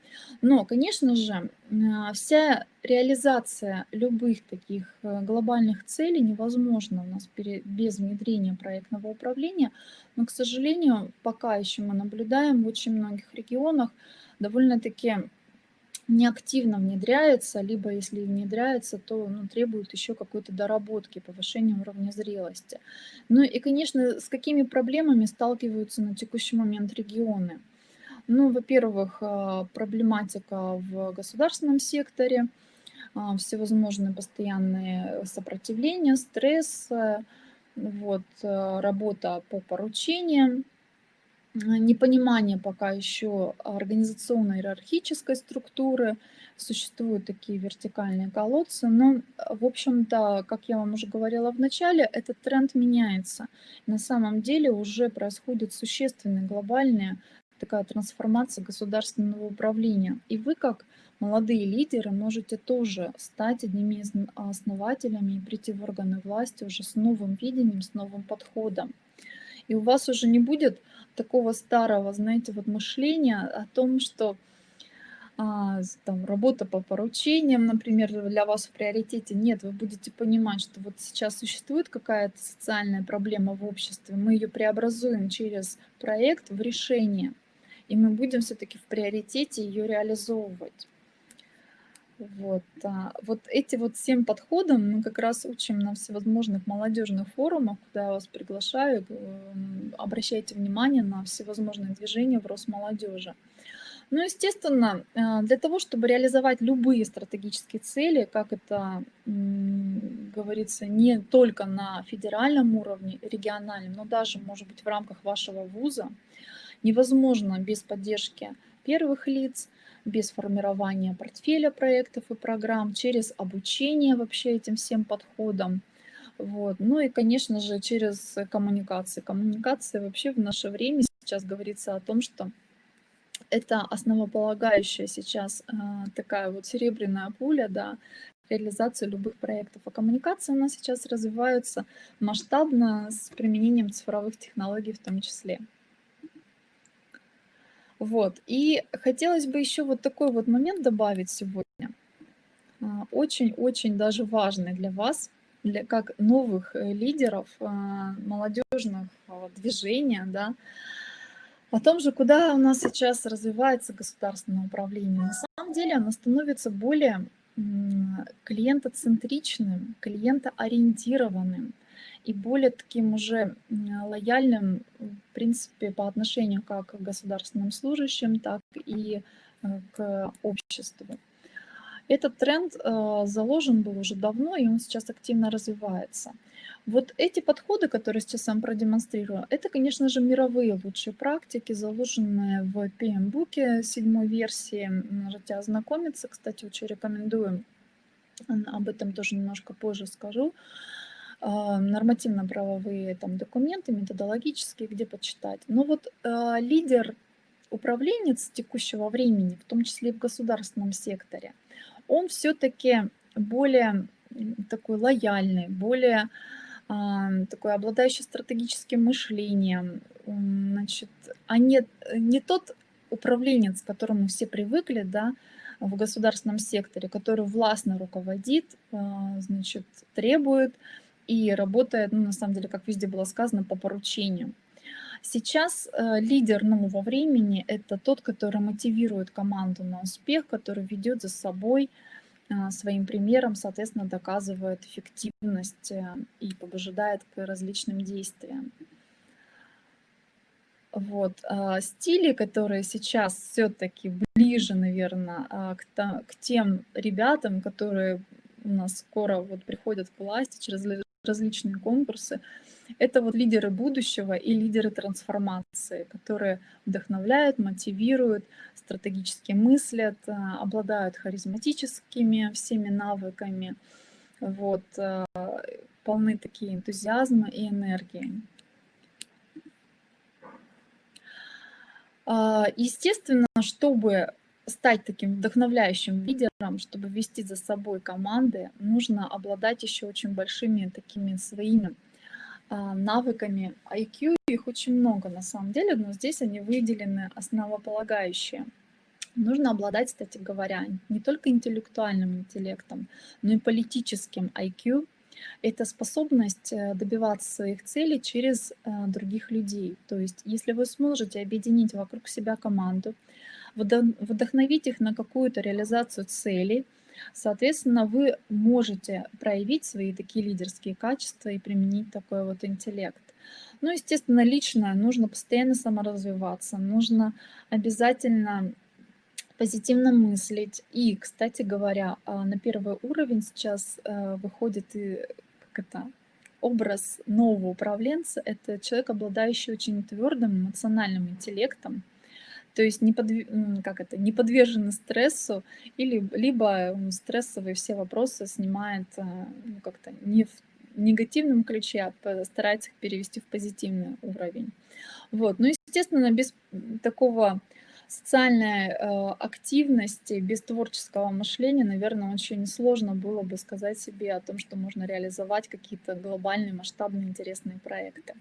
Но, конечно же, а, вся реализация любых таких э, глобальных целей невозможна у нас без внедрения проектного управления, но, к сожалению, пока еще мы наблюдаем в очень многих регионах довольно-таки неактивно внедряется, либо если внедряется, то ну, требует еще какой-то доработки, повышения уровня зрелости. Ну и, конечно, с какими проблемами сталкиваются на текущий момент регионы? Ну, во-первых, а, проблематика в государственном секторе, а, всевозможные постоянные сопротивления, стресс, вот, а, работа по поручениям, непонимание пока еще организационно-иерархической структуры, существуют такие вертикальные колодцы, но, в общем-то, как я вам уже говорила в начале, этот тренд меняется. На самом деле уже происходит существенная глобальная такая трансформация государственного управления. И вы, как молодые лидеры, можете тоже стать одними из основателями и прийти в органы власти уже с новым видением, с новым подходом. И у вас уже не будет такого старого, знаете, вот мышления о том, что а, там, работа по поручениям, например, для вас в приоритете. Нет, вы будете понимать, что вот сейчас существует какая-то социальная проблема в обществе, мы ее преобразуем через проект в решение, и мы будем все-таки в приоритете ее реализовывать. Вот, а, вот эти вот семь подходов мы как раз учим на всевозможных молодежных форумах, куда я вас приглашаю. Обращайте внимание на всевозможные движения в рост молодежи. Ну, естественно, а, для того, чтобы реализовать любые стратегические цели, как это говорится, не только на федеральном уровне, региональном, но даже, может быть, в рамках вашего вуза, невозможно без поддержки первых лиц, без формирования портфеля проектов и программ, через обучение вообще этим всем подходам. Вот. Ну и, конечно же, через коммуникации. Коммуникация вообще в наше время сейчас говорится о том, что это основополагающая сейчас э, такая вот серебряная пуля, да, реализацию любых проектов. А коммуникации у нас сейчас развиваются масштабно с применением цифровых технологий в том числе. Вот. И хотелось бы еще вот такой вот момент добавить сегодня. А, очень-очень даже важный для вас, для как новых э, лидеров а, молодежных движения, да, о том же, куда у нас сейчас развивается государственное управление. На самом деле оно становится более клиентоцентричным, клиентоориентированным и более таким уже лояльным, в принципе, по отношению как к государственным служащим, так и э, к обществу. Этот тренд э, заложен был уже давно, и он сейчас активно развивается. Вот эти подходы, которые сейчас я вам продемонстрирую, это, конечно же, мировые лучшие практики, заложенные в PM-буке седьмой версии. Можете ознакомиться, кстати, очень рекомендую. Об этом тоже немножко позже скажу. А, нормативно-правовые там документы, методологические, где почитать. Но вот э, лидер, управленец текущего времени, в том числе и в государственном секторе, он все-таки более такой лояльный, более такой обладающий стратегическим мышлением, значит, а не, не тот управленец, к которому все привыкли, да, в государственном секторе, который властно руководит, а, значит, требует и работает, ну, на самом деле, как везде было сказано, по поручению. Сейчас э, лидер нового времени – это тот, который мотивирует команду на успех, который ведет за собой а, своим примером, соответственно, доказывает эффективность э, и побуждает к различным действиям. Вот. А, стили, которые сейчас все-таки ближе, наверное, к, к тем ребятам, которые у нас скоро вот приходят к власти через различные конкурсы, это вот лидеры будущего и лидеры трансформации, которые вдохновляют, мотивируют, стратегически мыслят, э, обладают харизматическими всеми навыками, вот, э, полны такие энтузиазма и энергии. А, естественно, чтобы стать таким вдохновляющим лидером, чтобы вести за собой команды, нужно обладать еще очень большими такими своими а, навыками IQ. Их очень много на самом деле, но здесь они выделены основополагающие. Нужно обладать, кстати говоря, не только интеллектуальным интеллектом, но и политическим IQ. Это способность э, добиваться своих целей через э, других людей. То есть, если вы сможете объединить вокруг себя команду, вдохновить их на какую-то реализацию целей, Соответственно, вы можете проявить свои такие лидерские качества и применить такой вот интеллект. Ну, естественно, лично нужно постоянно саморазвиваться, нужно обязательно позитивно мыслить. И, кстати говоря, а, на первый уровень сейчас э, выходит и как это, образ нового управленца. Это человек, обладающий очень твердым эмоциональным интеллектом, то есть не, под, как это, не подвержены стрессу, или, либо стрессовые все вопросы снимает э, ну, как-то не в негативном ключе, а старается их перевести в позитивный уровень. Вот. Ну, естественно, без такого социальной э, активности, без творческого мышления, наверное, очень сложно было бы сказать себе о том, что можно реализовать какие-то глобальные, масштабные, интересные проекты.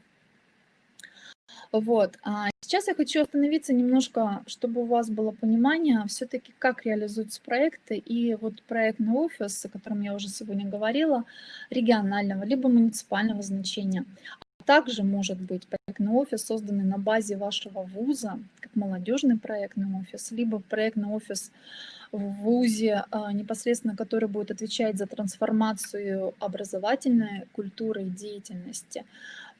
Вот. А Сейчас я хочу остановиться немножко, чтобы у вас было понимание, все-таки как реализуются проекты. И вот проектный офис, о котором я уже сегодня говорила, регионального либо муниципального значения. А также может быть проектный офис, созданный на базе вашего вуза, как молодежный проектный офис, либо проектный офис в ВУЗе, а, непосредственно который будет отвечать за трансформацию образовательной культуры и деятельности.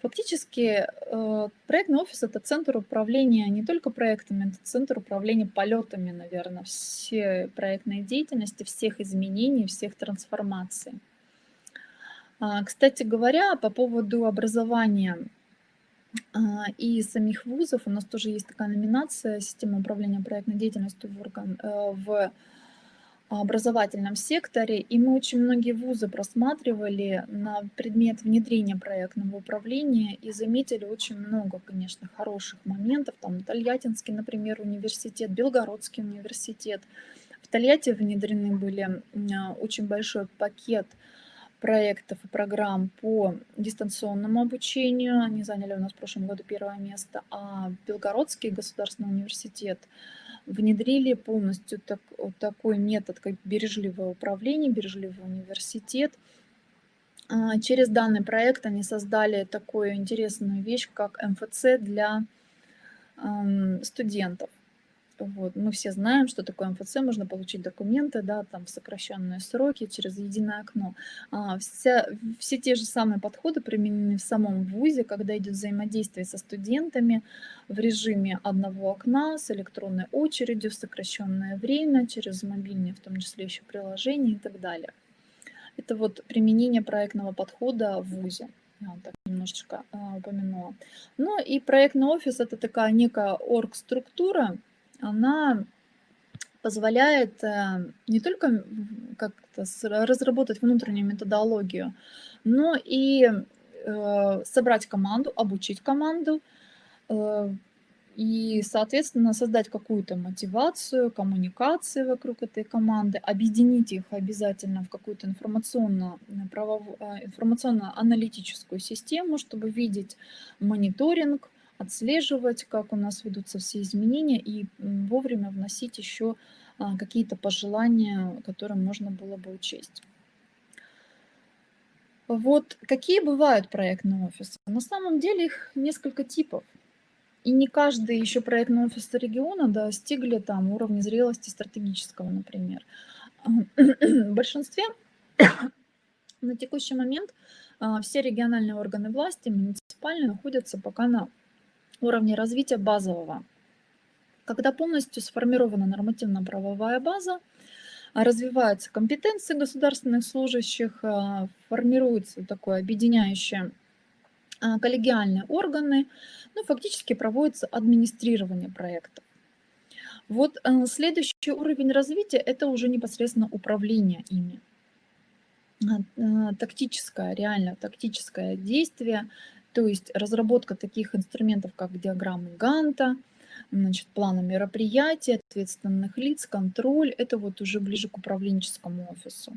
Фактически э, проектный офис– это центр управления не только проектами, это центр управления полетами, наверное, все проектные деятельности, всех изменений, всех трансформаций. А, кстати говоря, по поводу образования а, и самих вузов, у нас тоже есть такая номинация «Система управления проектной деятельностью в, орган, э, в образовательном секторе, и мы очень многие вузы просматривали на предмет внедрения проектного управления и заметили очень много, конечно, хороших моментов. Там Тольяттинский, например, университет, Белгородский университет. В Тольятти внедрены были очень большой пакет проектов и программ по дистанционному обучению. Они заняли у нас в прошлом году первое место. А Белгородский государственный университет – внедрили полностью так, вот такой метод, как бережливое управление, бережливый университет. А, через данный проект они создали такую интересную вещь, как МФЦ для студентов. Вот. Мы все знаем, что такое МФЦ, можно получить документы, да, там в сокращенные сроки через единое окно. А, вся, все те же самые подходы применены в самом ВУЗе, когда идет взаимодействие со студентами в режиме одного окна, с электронной очередью, в сокращенное время, через мобильные, в том числе еще приложения и так далее. Это вот применение проектного подхода в ВУЗе. Я так немножечко а, упомянула. Ну и проектный офис – это такая некая орг-структура, она позволяет э, не только как-то разработать внутреннюю методологию, но и э, собрать команду, обучить команду э, и, соответственно, создать какую-то мотивацию, коммуникации вокруг этой команды, объединить их обязательно в какую-то информационно-аналитическую систему, чтобы видеть мониторинг, отслеживать, как у нас ведутся все изменения, и вовремя вносить еще а, какие-то пожелания, которые можно было бы учесть. Вот какие бывают проектные офисы? На самом деле их несколько типов. И не каждый еще проектный офис региона достигли там уровня зрелости стратегического, например. В большинстве на текущий момент а, все региональные органы власти, муниципальные, находятся пока на уровне развития базового. Когда полностью сформирована нормативно-правовая база, развиваются компетенции государственных служащих, а, формируются такое объединяющее а, коллегиальные органы, ну, фактически проводится администрирование проектов. Вот следующий уровень развития – это уже непосредственно управление ими. А, тактическое, реально тактическое действие, то есть разработка таких инструментов, как диаграммы Ганта, значит, планы мероприятий, ответственных лиц, контроль, это вот уже ближе к управленческому офису.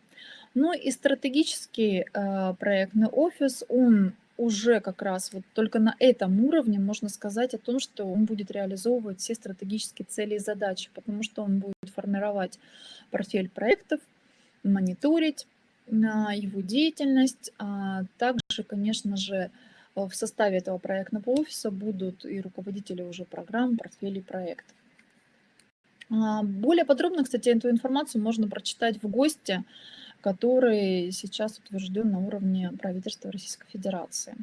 Ну и стратегический э, проектный офис, он уже как раз вот только на этом уровне можно сказать о том, что он будет реализовывать все стратегические цели и задачи, потому что он будет формировать портфель проектов, мониторить на его деятельность, а также, конечно же, Э, в составе этого проектного офиса будут и руководители уже программ, портфелей проектов. А, более подробно, кстати, эту информацию можно прочитать в ГОСТе, который сейчас утвержден на уровне правительства Российской Федерации.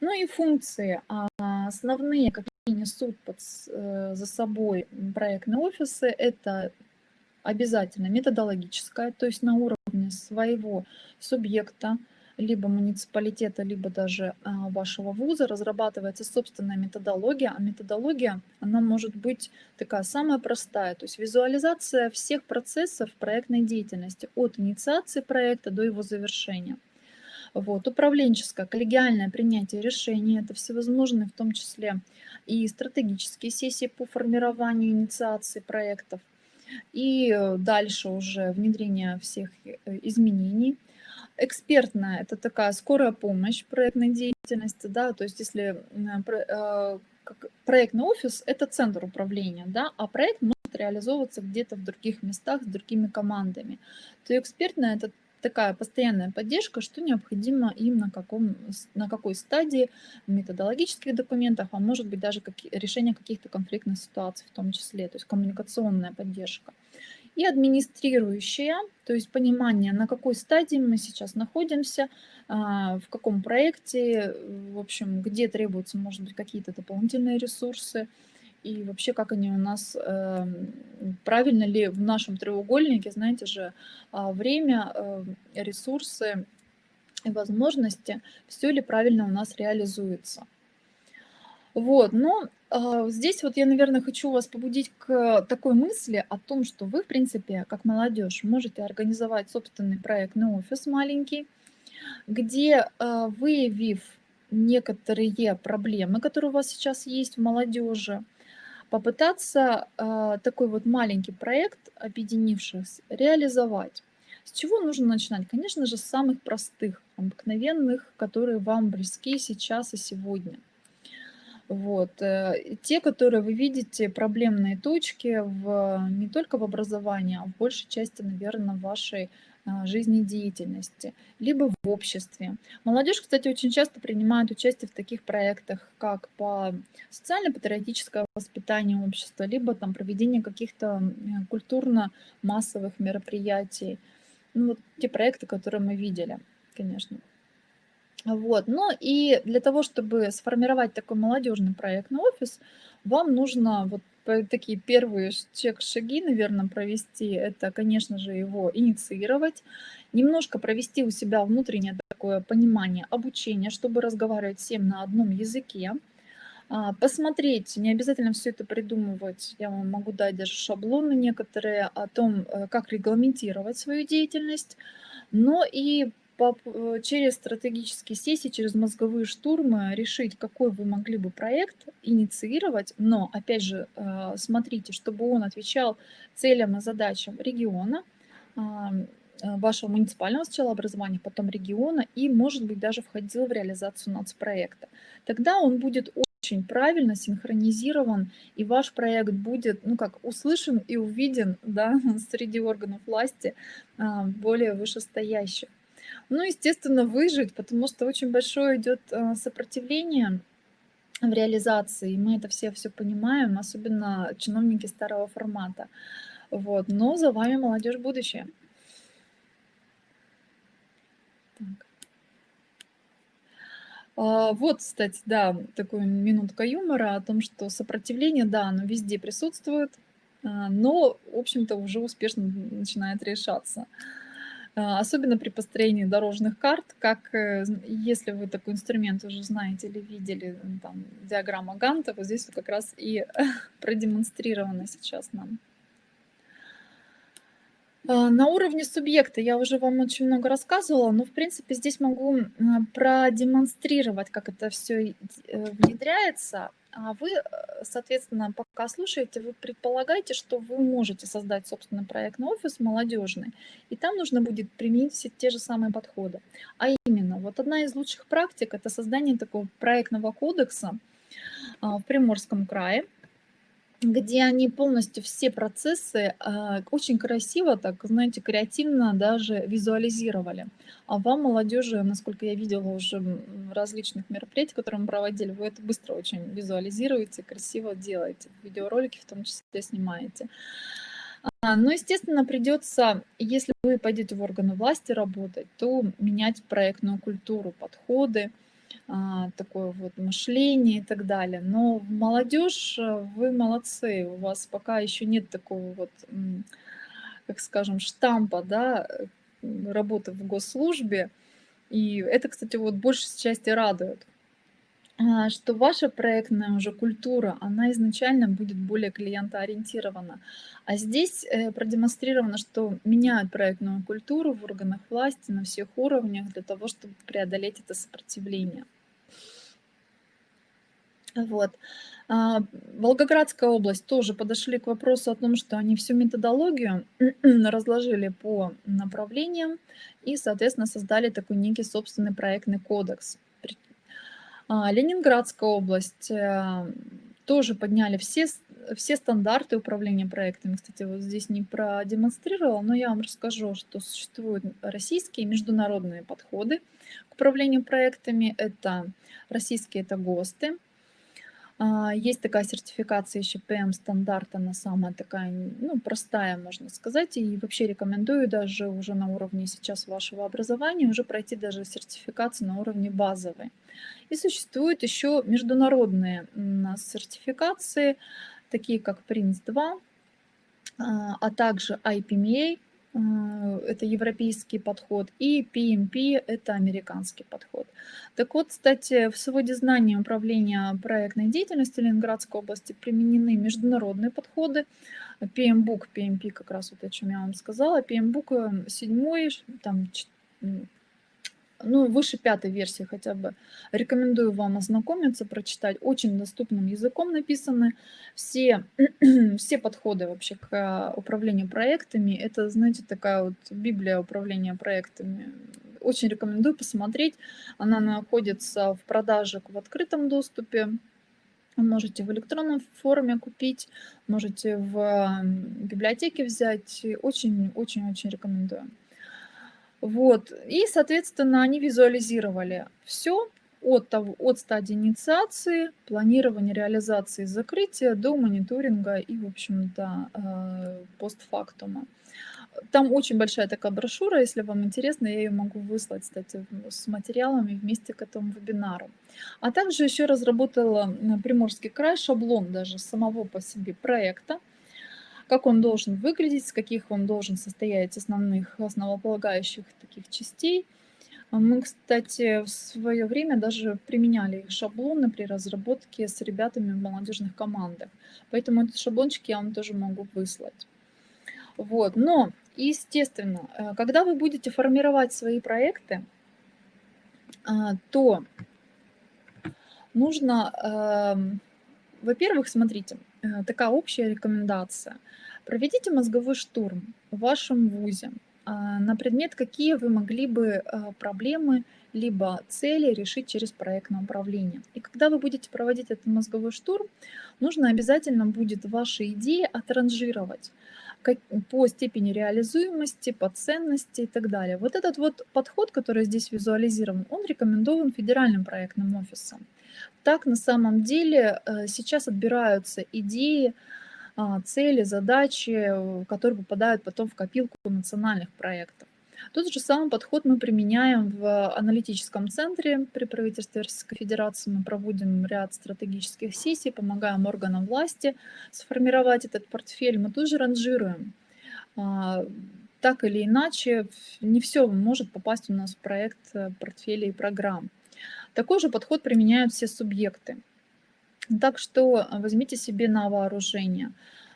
Ну и функции а, основные, какие несут под, э, за собой проектные офисы, это обязательно методологическая, то есть на уровне своего субъекта, либо муниципалитета, либо даже а, вашего вуза разрабатывается собственная методология, а методология, она может быть такая самая простая, то есть визуализация всех процессов проектной деятельности, от инициации проекта до его завершения. Вот, управленческое, коллегиальное принятие решений, это всевозможные, в том числе и стратегические сессии по формированию инициации проектов, и э, дальше уже внедрение всех э, изменений, Экспертная– это такая скорая помощь проектной деятельности, да, то есть если э, как проектный офис– это центр управления, да, а проект может реализовываться где-то в других местах с другими командами, то экспертная– это такая постоянная поддержка, что необходимо им на, каком, на какой стадии методологических документов, а может быть даже как, решение каких-то конфликтных ситуаций в том числе, то есть коммуникационная поддержка. И администрирующая, то есть понимание, на какой стадии мы сейчас находимся, а, в каком проекте, в общем, где требуются, может быть, какие-то дополнительные ресурсы, и вообще как они у нас, эм, правильно ли в нашем треугольнике, знаете же, а, время, э, ресурсы и возможности, все ли правильно у нас реализуется. Вот, но э, здесь вот я, наверное, хочу вас побудить к такой мысли о том, что вы, в принципе, как молодежь, можете организовать собственный проектный офис маленький, где, э, выявив некоторые проблемы, которые у вас сейчас есть в молодежи, попытаться э, такой вот маленький проект, объединившись, реализовать. С чего нужно начинать? Конечно же, с самых простых, обыкновенных, которые вам близки сейчас и сегодня. Вот. Э, те, которые вы видите, проблемные точки в, не только в образовании, а в большей части, наверное, в вашей а, жизнедеятельности, либо в обществе. Молодежь, кстати, очень часто принимает участие в таких проектах, как по социально-патриотическое воспитание общества, либо там проведение каких-то культурно-массовых мероприятий. Ну, вот те проекты, которые мы видели, конечно. Вот. Ну и для того, чтобы сформировать такой молодежный проектный офис, вам нужно вот такие первые шаги, наверное, провести, это, конечно же, его инициировать, немножко провести у себя внутреннее такое понимание обучения, чтобы разговаривать всем на одном языке, а, посмотреть, не обязательно все это придумывать, я вам могу дать даже шаблоны некоторые о том, э, как регламентировать свою деятельность, но и через стратегические сессии, через мозговые штурмы решить, какой вы могли бы проект инициировать, но, опять же, э, смотрите, чтобы он отвечал целям и задачам региона, э, вашего муниципального сначала образования, потом региона и, может быть, даже входил в реализацию нацпроекта. Тогда он будет очень правильно синхронизирован, и ваш проект будет, ну как, услышан и увиден да, [LAUGHS] среди органов власти более вышестоящих. Ну, естественно, выжить, потому что очень большое идет э, сопротивление в реализации. Мы это все все понимаем, особенно чиновники старого формата. Вот. Но за вами молодежь будущее. Так. А, вот, кстати, да, такая минутка юмора о том, что сопротивление, да, оно везде присутствует, а, но, в общем-то, уже успешно начинает решаться. А, особенно при построении дорожных карт, как э, если вы такой инструмент уже знаете или видели, там, диаграмма Ганта, вот здесь как раз и [LAUGHS] продемонстрировано сейчас нам. А, на уровне субъекта я уже вам очень много рассказывала, но в принципе здесь могу продемонстрировать, как это все э, внедряется. А вы, э, соответственно, пока слушаете, вы предполагаете, что вы можете создать собственный проектный офис молодежный, и там нужно будет применить все те же самые подходы. А именно, вот одна из лучших практик– это создание такого проектного кодекса а, в Приморском крае, где они полностью все процессы э, очень красиво, так, знаете, креативно даже визуализировали. А вам, молодежи, насколько я видела уже различных мероприятий, которые мы проводили, вы это быстро очень визуализируете, красиво делаете, видеоролики в том числе снимаете. А, но, естественно, придется, если вы пойдете в органы власти работать, то менять проектную культуру, подходы, такое вот мышление и так далее. Но молодежь, э, вы молодцы, у вас пока еще нет такого вот, как скажем, штампа, да, работы в госслужбе. И это, кстати, вот большей части радует, а, что ваша проектная уже культура, она изначально будет более клиентоориентирована. А здесь э, продемонстрировано, что меняют проектную культуру в органах власти на всех уровнях для того, чтобы преодолеть это сопротивление. Вот. А, Волгоградская область тоже подошли к вопросу о том, что они всю методологию [CLEARS THROAT] разложили по направлениям и, соответственно, создали такой некий собственный проектный кодекс. А, Ленинградская область, э, тоже подняли все все стандарты управления проектами. Кстати, вот здесь не продемонстрировала, но я вам расскажу, что существуют российские международные подходы к управлению проектами. Это российские, это ГОСТы, а, есть такая сертификация еще PM-стандарт, она самая такая, ну, простая, можно сказать, и вообще рекомендую даже уже на уровне сейчас вашего образования уже пройти даже сертификацию на уровне базовой. И существуют еще международные сертификации, такие как PRINCE2, а, а также IPMA, а, это европейский подход, и PMP – это американский подход. Так вот, кстати, в своде знаний управления проектной деятельностью Ленинградской области применены международные подходы. PMBOK, PMP как раз вот о чем я вам сказала. PMBOK 7, там, ну, выше пятой версии хотя бы. Рекомендую вам ознакомиться, прочитать. Очень доступным языком написаны все, [CLEARS THROAT] все подходы вообще к управлению проектами. Это, знаете, такая вот библия управления проектами. Очень рекомендую посмотреть. Она находится в продаже в открытом доступе. Можете в электронном форме купить, можете в библиотеке взять. Очень-очень-очень рекомендую. Вот. И, соответственно, они визуализировали все от, того, от стадии инициации, планирования, реализации, закрытия до мониторинга и, в общем-то, э, постфактума. Там очень большая такая брошюра, если вам интересно, я ее могу выслать, кстати, с материалами вместе к этому вебинару. А также еще разработала Приморский край шаблон даже самого по себе проекта, как он должен выглядеть, с каких он должен состоять основных, основополагающих таких частей. Мы, кстати, в свое время даже применяли их шаблоны при разработке с ребятами в молодежных командах. Поэтому этот шаблончик я вам тоже могу выслать. Вот. Но, естественно, э, когда вы будете формировать свои проекты, а, то нужно, эм, во-первых, смотрите, такая общая рекомендация. Проведите мозговой штурм в вашем ВУЗе а, на предмет, какие вы могли бы а, проблемы либо цели решить через проектное управление. И когда вы будете проводить этот мозговой штурм, нужно обязательно будет ваши идеи отранжировать по степени реализуемости, по ценности и так далее. Вот этот вот подход, который здесь визуализирован, он рекомендован федеральным проектным офисом. Так на самом деле э, сейчас отбираются идеи, а, цели, задачи, э, которые попадают потом в копилку национальных проектов. Тот же самый подход мы применяем в аналитическом центре при правительстве Российской Федерации. Мы проводим ряд стратегических сессий, помогаем органам власти сформировать этот портфель. Мы тоже ранжируем. А, так или иначе, не все может попасть у нас в проект э, портфеля и программ. Такой же подход применяют все субъекты. Так что возьмите себе на вооружение.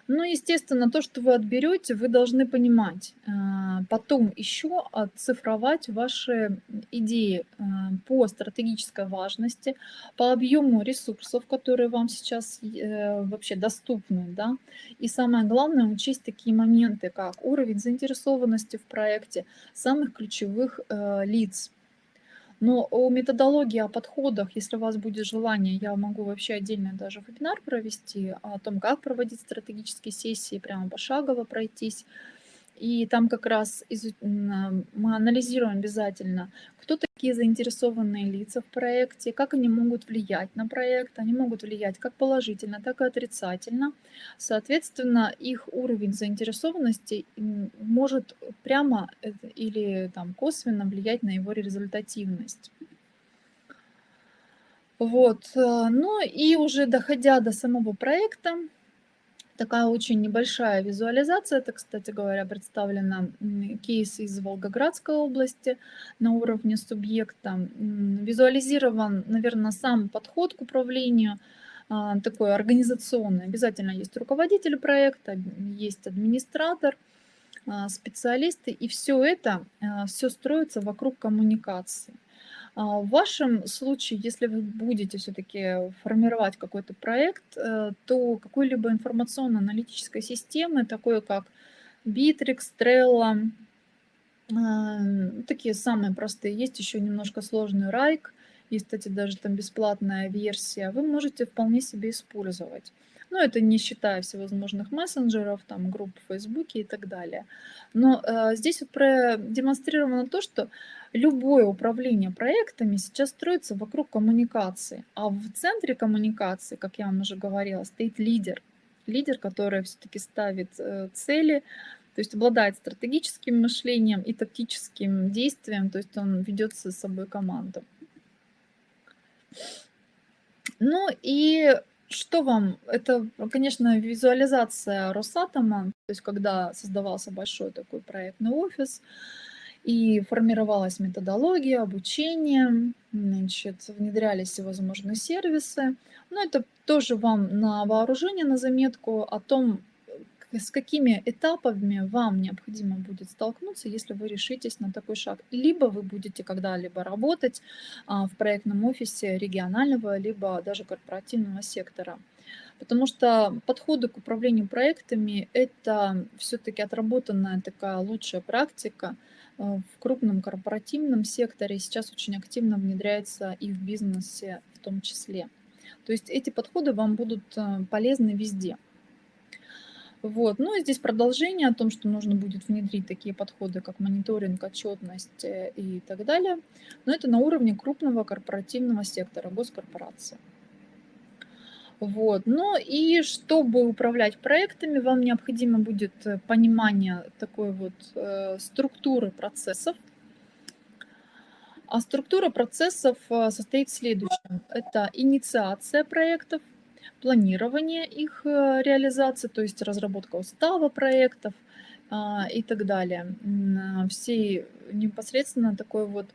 Ну, естественно, то, что вы отберете, вы должны понимать. А, потом еще оцифровать ваши идеи а, по стратегической важности, по объему ресурсов, которые вам сейчас э, вообще доступны. Да? И самое главное, учесть такие моменты, как уровень заинтересованности в проекте самых ключевых э, лиц но о методологии, о подходах, если у вас будет желание, я могу вообще отдельно даже вебинар провести о том, как проводить стратегические сессии, прямо пошагово пройтись. И там как раз из, мы анализируем обязательно, кто такие заинтересованные лица в проекте, как они могут влиять на проект. Они могут влиять как положительно, так и отрицательно. Соответственно, их уровень заинтересованности может прямо э, или там, косвенно влиять на его результативность. Вот. Э, ну и уже доходя до самого проекта, Такая очень небольшая визуализация. Это, кстати говоря, представлена кейс из Волгоградской области на уровне субъекта. Визуализирован, наверное, сам подход к управлению, а, такой организационный. Обязательно есть руководитель проекта, есть администратор, а, специалисты, и все это, а, все строится вокруг коммуникации. А, в вашем случае, если вы будете все-таки формировать какой-то проект, э, то какой-либо информационно-аналитической системы, такой как Bittrex, Trello, а, такие самые простые, есть еще немножко сложный Rike, есть, кстати, даже там бесплатная версия, вы можете вполне себе использовать. Ну, это не считая всевозможных мессенджеров, там, групп в Фейсбуке и так далее. Но э, здесь вот продемонстрировано то, что любое управление проектами сейчас строится вокруг коммуникации. А в центре коммуникации, как я вам уже говорила, стоит лидер. Лидер, который все-таки ставит э, цели, то есть обладает стратегическим мышлением и тактическим действием, то есть он ведет с собой команду. Ну и что вам? Это, конечно, визуализация Росатома, то есть когда создавался большой такой проектный офис, и формировалась методология обучения, значит, внедрялись всевозможные сервисы. Но это тоже вам на вооружение, на заметку о том, с какими этапами вам необходимо будет столкнуться, если вы решитесь на такой шаг. Либо вы будете когда-либо работать а, в проектном офисе регионального, либо даже корпоративного сектора. Потому что подходы к управлению проектами – это все-таки отработанная такая лучшая практика а, в крупном корпоративном секторе. Сейчас очень активно внедряется и в бизнесе в том числе. То есть эти подходы вам будут а, полезны везде – вот. Ну и здесь продолжение о том, что нужно будет внедрить такие подходы, как мониторинг, отчетность э, и так далее. Но это на уровне крупного корпоративного сектора, госкорпорации. Вот. Ну и чтобы управлять проектами, вам необходимо будет э, понимание такой вот э, структуры процессов. А структура процессов э, состоит в следующем. Это инициация проектов, планирование их э, реализации, то есть разработка устава проектов а, и так далее. А, всей непосредственно такой вот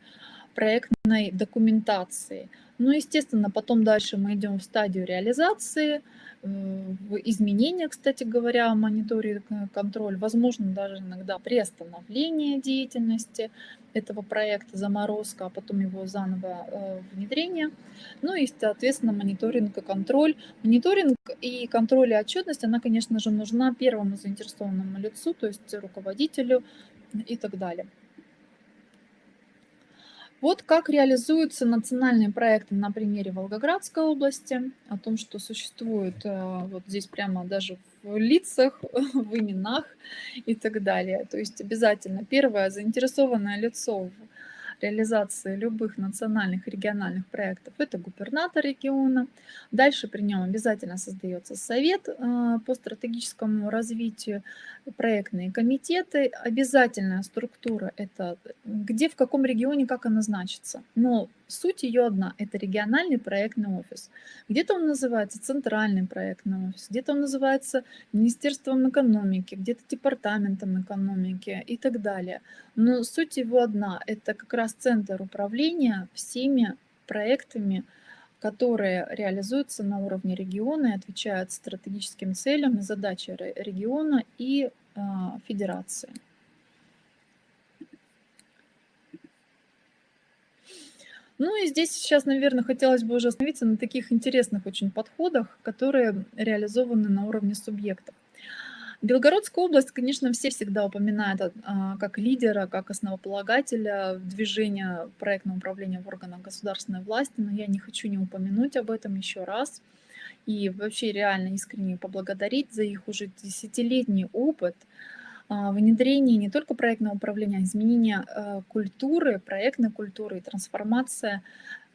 проектной документации. Ну, естественно, потом дальше мы идем в стадию реализации, в изменения, кстати говоря, мониторинг, э, контроль, возможно, даже иногда приостановление деятельности этого проекта, заморозка, а потом его заново э, внедрение. Ну и, соответственно, мониторинг и контроль. Мониторинг и контроль и отчетность, она, конечно же, нужна первому заинтересованному лицу, то есть руководителю и так далее. Вот как реализуются национальные проекты на примере Волгоградской области, о том, что существует э, вот здесь прямо даже в лицах, [LAUGHS] в именах и так далее. То есть обязательно первое заинтересованное лицо реализации любых национальных региональных проектов – это губернатор региона. Дальше при нем обязательно создается совет э, по стратегическому развитию, проектные комитеты. Обязательная структура – это где, в каком регионе, как она значится. Но суть ее одна – это региональный проектный офис. Где-то он называется центральный проектный офис, где-то он называется Министерством экономики, где-то департаментом экономики и так далее. Но суть его одна – это как раз центр управления всеми проектами, которые реализуются на уровне региона и отвечают стратегическим целям и задачам региона и э, федерации. Ну и здесь сейчас, наверное, хотелось бы уже остановиться на таких интересных очень подходах, которые реализованы на уровне субъектов. Белгородская область, конечно, все всегда упоминают а, как лидера, как основополагателя движения проектного управления в органах государственной власти, но я не хочу не упомянуть об этом еще раз. И вообще реально искренне поблагодарить за их уже десятилетний опыт а, внедрения не только проектного управления, а изменения а, культуры, проектной культуры и трансформация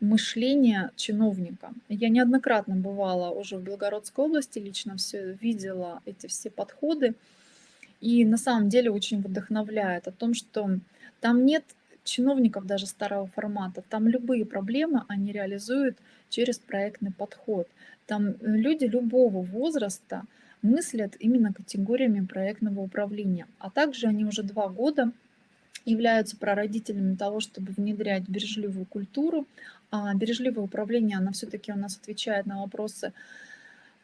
мышления чиновника. Я неоднократно бывала уже в Белгородской области, лично все видела эти все подходы. И на самом деле очень вдохновляет о том, что там нет чиновников даже старого формата. Там любые проблемы они реализуют через проектный подход. Там люди любого возраста мыслят именно категориями проектного управления. А также они уже два года являются прародителями того, чтобы внедрять бережливую культуру. А бережливое управление, оно все-таки у нас отвечает на вопросы,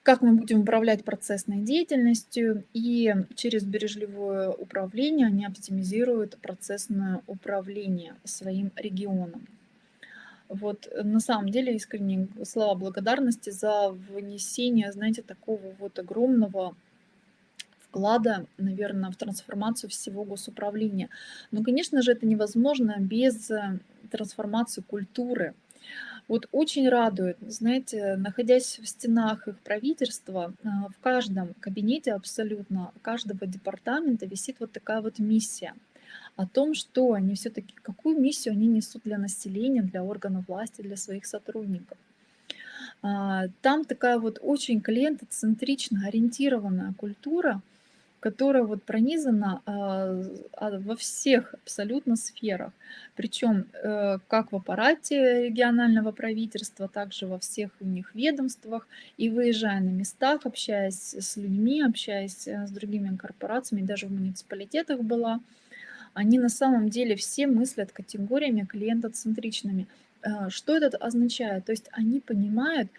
как мы будем управлять процессной деятельностью, и через бережливое управление они оптимизируют процессное управление своим регионом. Вот на самом деле искренне слова благодарности за внесение, знаете, такого вот огромного вклада, наверное, в трансформацию всего госуправления. Но, конечно же, это невозможно без э, трансформации культуры. Вот очень радует, знаете, находясь в стенах их правительства, а, в каждом кабинете абсолютно, каждого департамента висит вот такая вот миссия о том, что они все-таки, какую миссию они несут для населения, для органов власти, для своих сотрудников. А, там такая вот очень клиентоцентрично ориентированная культура, которая вот пронизана а, а, во всех абсолютно сферах. Причем э, как в аппарате регионального правительства, также во всех у них ведомствах. И выезжая на местах, общаясь с людьми, общаясь э, с другими корпорациями, даже в муниципалитетах была, они на самом деле все мыслят категориями клиентоцентричными. Э, что это означает? То есть они понимают,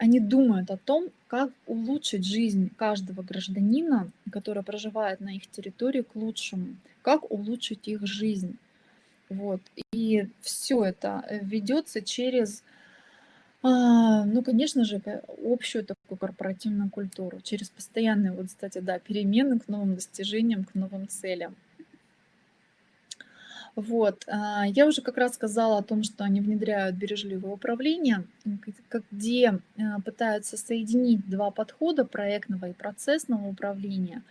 они думают о том, как улучшить жизнь каждого гражданина, который проживает на их территории, к лучшему, как улучшить их жизнь. Вот. И все это ведется через, а, ну, конечно же, общую такую корпоративную культуру, через постоянные, вот, кстати, да, перемены к новым достижениям, к новым целям. Вот. А, я уже как раз сказала о том, что они внедряют бережливое управление, где а, пытаются соединить два подхода проектного и процессного управления,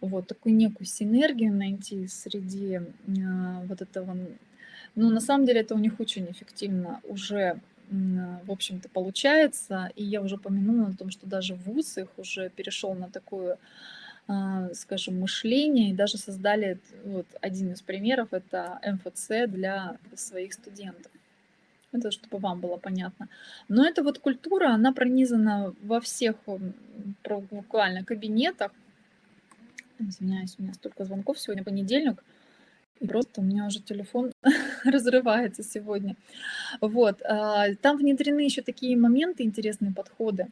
вот такую некую синергию найти среди а, вот этого. Но на самом деле это у них очень эффективно уже в общем-то, получается. И я уже упомянула о том, что даже ВУЗ их уже перешел на такую скажем, мышления и даже создали вот один из примеров это МФЦ для своих студентов. Это чтобы вам было понятно. Но эта вот культура, она пронизана во всех буквально кабинетах. Извиняюсь, у меня столько звонков сегодня понедельник. Просто у меня уже телефон [LAUGHS] [LAUGHS] разрывается сегодня. Вот. А, там внедрены еще такие моменты, интересные подходы.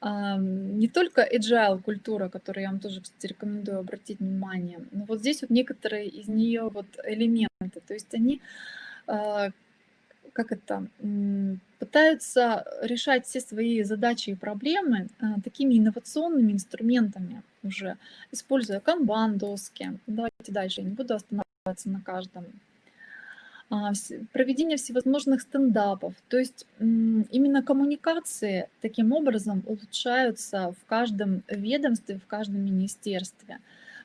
А, не только agile культура, которую я вам тоже, кстати, рекомендую обратить внимание, но вот здесь вот некоторые из нее вот элементы. То есть они а, как это, пытаются решать все свои задачи и проблемы такими инновационными инструментами уже, используя канбан-доски. Давайте дальше, я не буду останавливаться на каждом. А, проведение всевозможных стендапов. То есть именно коммуникации таким образом улучшаются в каждом ведомстве, в каждом министерстве.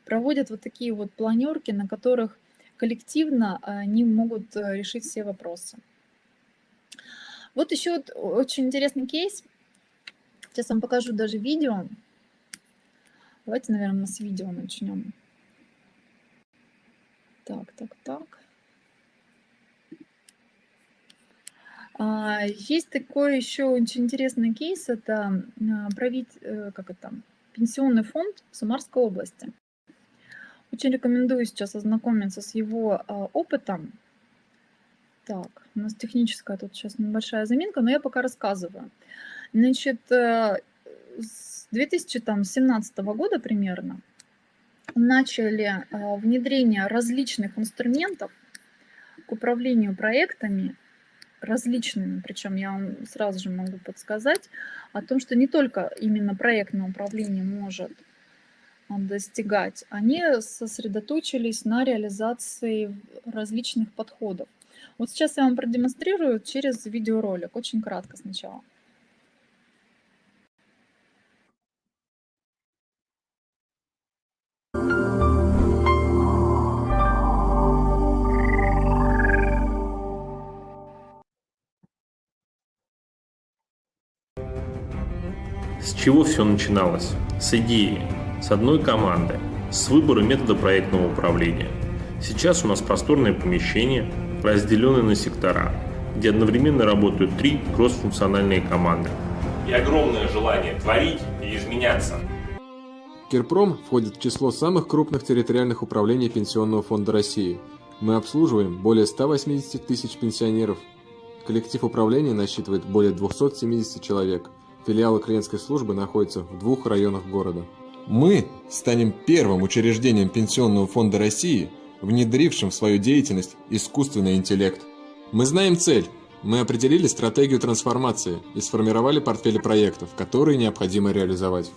Проводят вот такие вот планерки, на которых коллективно они могут э, решить все вопросы. Вот еще вот очень интересный кейс. Сейчас вам покажу даже видео. Давайте, наверное, с видео начнем. Так, так, так. А, есть такой еще очень интересный кейс, это а, править, э, как это, пенсионный фонд Самарской области. Очень рекомендую сейчас ознакомиться с его а, опытом. Так, у нас техническая тут сейчас небольшая заминка, но я пока рассказываю. Значит, э, с 2017 года примерно начали а, внедрение различных инструментов к управлению проектами, различными, причем я вам сразу же могу подсказать о том, что не только именно проектное управление может а, достигать, они сосредоточились на реализации различных подходов. Вот сейчас я вам продемонстрирую через видеоролик, очень кратко сначала. Чего все начиналось? С идеи, с одной команды, с выбора метода проектного управления. Сейчас у нас просторное помещение, разделенное на сектора, где одновременно работают три кроссфункциональные команды. И огромное желание творить и изменяться. Кирпром входит в число самых крупных территориальных управлений Пенсионного фонда России. Мы обслуживаем более 180 тысяч пенсионеров. Коллектив управления насчитывает более 270 человек. Филиалы клиентской службы находятся в двух районах города. Мы станем первым учреждением Пенсионного фонда России, внедрившим в свою деятельность искусственный интеллект. Мы знаем цель. Мы определили стратегию трансформации и сформировали портфели проектов, которые необходимо реализовать.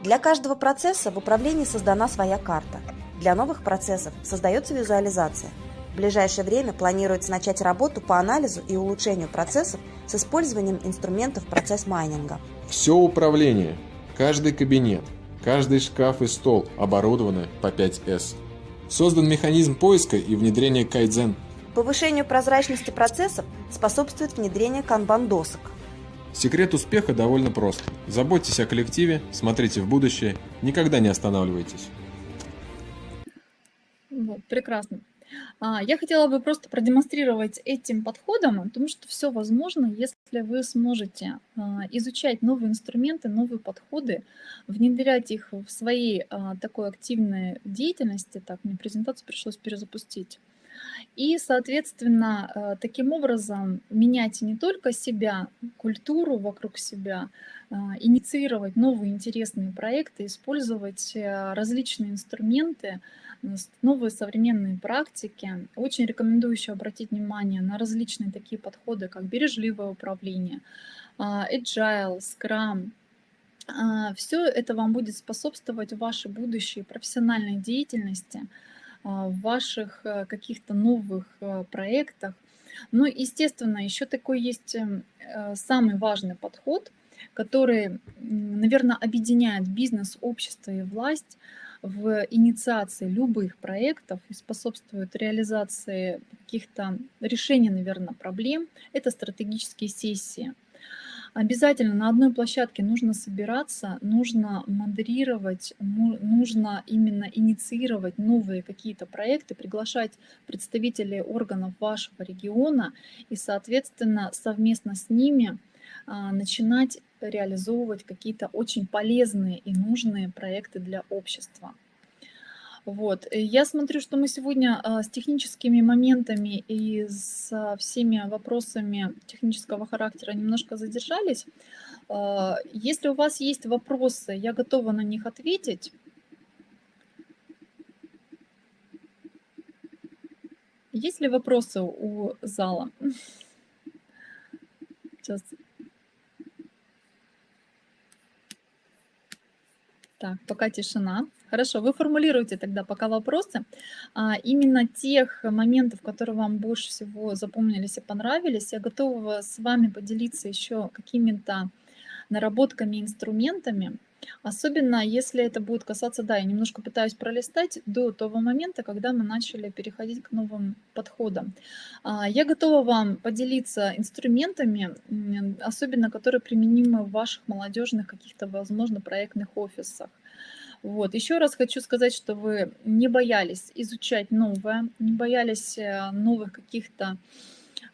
Для каждого процесса в управлении создана своя карта. Для новых процессов создается визуализация. В ближайшее время планируется начать работу по анализу и улучшению процессов с использованием инструментов процесс-майнинга. Все управление, каждый кабинет, каждый шкаф и стол оборудованы по 5S. Создан механизм поиска и внедрения кайдзен. Повышению прозрачности процессов способствует внедрение канбан-досок. Секрет успеха довольно прост. Заботьтесь о коллективе, смотрите в будущее, никогда не останавливайтесь. Вот, прекрасно. А, Я хотела бы просто продемонстрировать этим подходом, потому что все возможно, если вы сможете а, изучать новые инструменты, новые подходы, внедрять их в своей а, такой активной деятельности. Так, мне презентацию пришлось перезапустить. И, соответственно, э, таким образом менять не только себя, культуру вокруг себя, а, инициировать новые интересные проекты, использовать э, различные инструменты, новые современные практики. Очень рекомендую еще обратить внимание на различные такие подходы, как бережливое управление, agile, scrum, все это вам будет способствовать вашей будущей профессиональной деятельности, в ваших э, каких-то новых э, проектах. Ну, естественно, еще такой есть эм, э, самый важный подход, который, наверное, объединяет бизнес, общество и власть в инициации любых проектов и способствует реализации каких-то решений, наверное, проблем. Это стратегические сессии. Обязательно на одной площадке нужно собираться, нужно модерировать, нужно именно инициировать новые какие-то проекты, приглашать представителей органов вашего региона и, соответственно, совместно с ними а, начинать реализовывать какие-то очень полезные и нужные проекты для общества. Вот. Я смотрю, что мы сегодня а, с техническими моментами и с всеми вопросами технического характера немножко задержались. А, если у вас есть вопросы, я готова на них ответить. Есть ли вопросы у зала? [LAUGHS] Сейчас Так, пока тишина. Хорошо, вы формулируете тогда пока вопросы. А, именно тех моментов, которые вам больше всего запомнились и понравились, я готова с вами поделиться еще какими-то наработками, инструментами, Особенно если это будет касаться, да, я немножко пытаюсь пролистать до того момента, когда мы начали переходить к новым подходам. А, я готова вам поделиться инструментами, особенно которые применимы в ваших молодежных каких-то, возможно, проектных офисах. Вот. Еще раз хочу сказать, что вы не боялись изучать новое, не боялись э, новых каких-то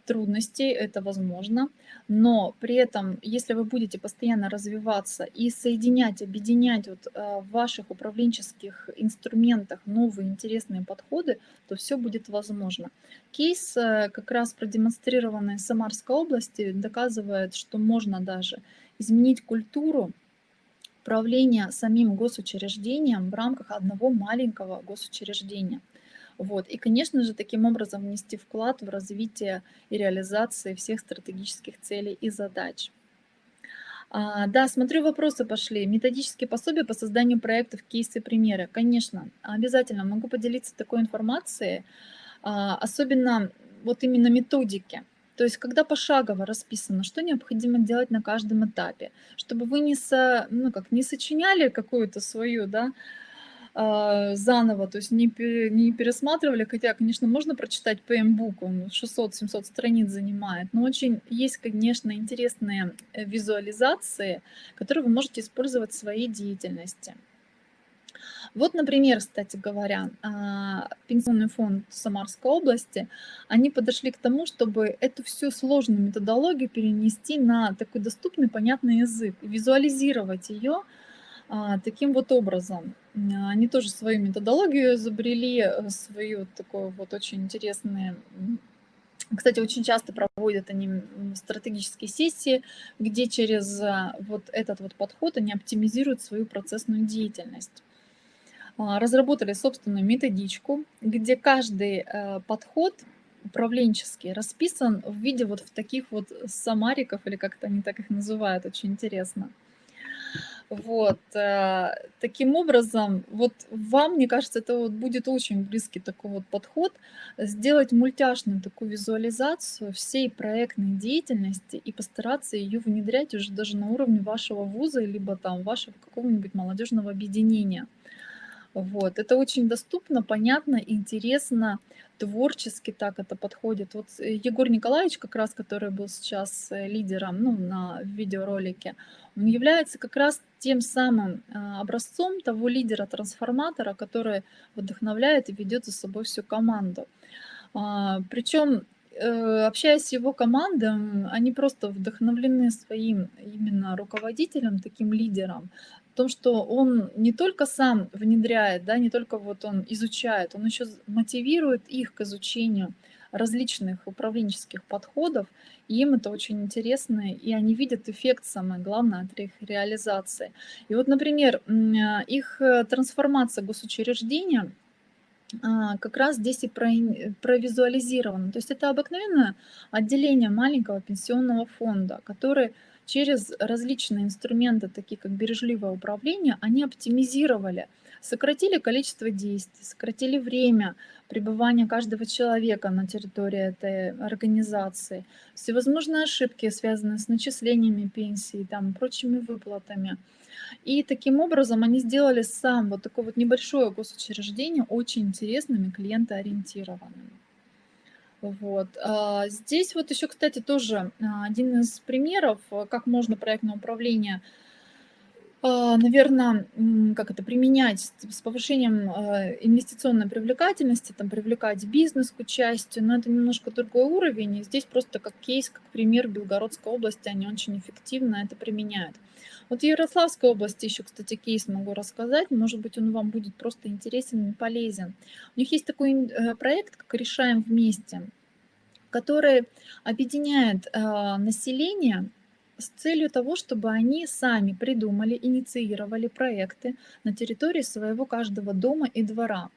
трудностей, это возможно, но при этом, если вы будете постоянно развиваться и соединять, объединять вот э, в ваших управленческих инструментах новые интересные подходы, то все будет возможно. Кейс, э, как раз продемонстрированный в Самарской области, доказывает, что можно даже изменить культуру управления самим госучреждением в рамках одного маленького госучреждения. Вот. И, конечно же, таким образом внести вклад в развитие и реализацию всех стратегических целей и задач. А, да, смотрю, вопросы пошли. Методические пособия по созданию проектов, кейсы, примеры. Конечно, обязательно могу поделиться такой информацией, а, особенно вот именно методики. То есть, когда пошагово расписано, что необходимо делать на каждом этапе, чтобы вы не, со, ну, как, не сочиняли какую-то свою, да, а, заново, то есть не, не пересматривали, хотя, конечно, можно прочитать ПМ-бук, он 600-700 страниц занимает, но очень есть, конечно, интересные э, визуализации, которые вы можете использовать в своей деятельности. Вот, например, кстати говоря, а, Пенсионный фонд Самарской области, они подошли к тому, чтобы эту всю сложную методологию перенести на такой доступный, понятный язык, визуализировать ее а, таким вот образом. Они тоже свою методологию изобрели, э, свою такую вот очень интересные кстати, очень часто проводят они стратегические сессии, где через а, вот этот вот подход они оптимизируют свою процессную деятельность. А, разработали собственную методичку, где каждый э, подход управленческий расписан в виде вот в таких вот самариков, или как-то они так их называют, очень интересно. Вот, э, таким образом, вот вам, мне кажется, это вот будет очень близкий такой вот подход, сделать мультяшную такую визуализацию всей проектной деятельности и постараться ее внедрять уже даже на уровне вашего вуза, либо там вашего какого-нибудь молодежного объединения. Вот. Это очень доступно, понятно, интересно, творчески так это подходит. Вот э, Егор Николаевич, как раз, который был сейчас э, лидером ну, на видеоролике, он является как раз тем самым а, образцом того лидера-трансформатора, который вдохновляет и ведет за собой всю команду. А, Причем э, общаясь с его командой, они просто вдохновлены своим именно руководителем, таким лидером, том, что он не только сам внедряет, да, не только вот он изучает, он еще мотивирует их к изучению различных управленческих подходов, и им это очень интересно, и они видят эффект, самое главное, от их реализации. И вот, например, а, их э, трансформация госучреждения а, как раз здесь и провизуализирована. То есть это обыкновенное отделение маленького пенсионного фонда, который через различные инструменты, такие как бережливое управление, они оптимизировали, сократили количество действий, сократили время пребывания каждого человека на территории этой организации, всевозможные ошибки, связанные с начислениями пенсии, там, прочими выплатами. И таким образом они сделали сам вот такое вот небольшое госучреждение очень интересным и клиентоориентированным. Вот. А, здесь вот еще, кстати, тоже а, один из примеров, э, как можно проектное управление, наверное, как это применять с повышением инвестиционной привлекательности, там, привлекать бизнес к участию, но это немножко другой уровень. И здесь просто как кейс, как пример Белгородской области, они очень эффективно это применяют. Вот в Ярославской области еще, кстати, кейс могу рассказать. Может быть, он вам будет просто интересен и полезен. У них есть такой э, проект, как «Решаем вместе» который объединяет э, население с целью того, чтобы они сами придумали, инициировали проекты на территории своего каждого дома и двора.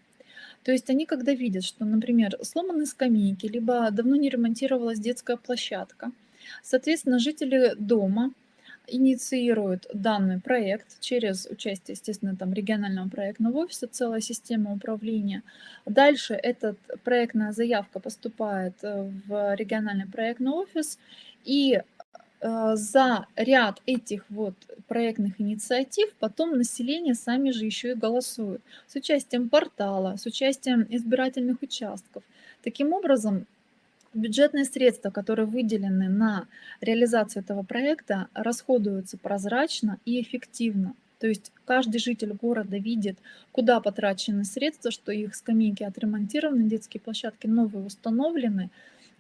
То есть они, когда видят, что, например, сломаны скамейки, либо давно не ремонтировалась детская площадка, соответственно, жители дома инициируют данный проект через участие, естественно, там регионального проектного офиса, целая система управления. Дальше эта проектная заявка поступает э, в региональный проектный офис, и за ряд этих вот проектных инициатив потом население сами же еще и голосует с участием портала, с участием избирательных участков. Таким образом, Бюджетные средства, которые выделены на реализацию этого проекта, расходуются прозрачно и эффективно. То есть каждый житель города видит, куда потрачены средства, что их скамейки отремонтированы, детские площадки новые установлены.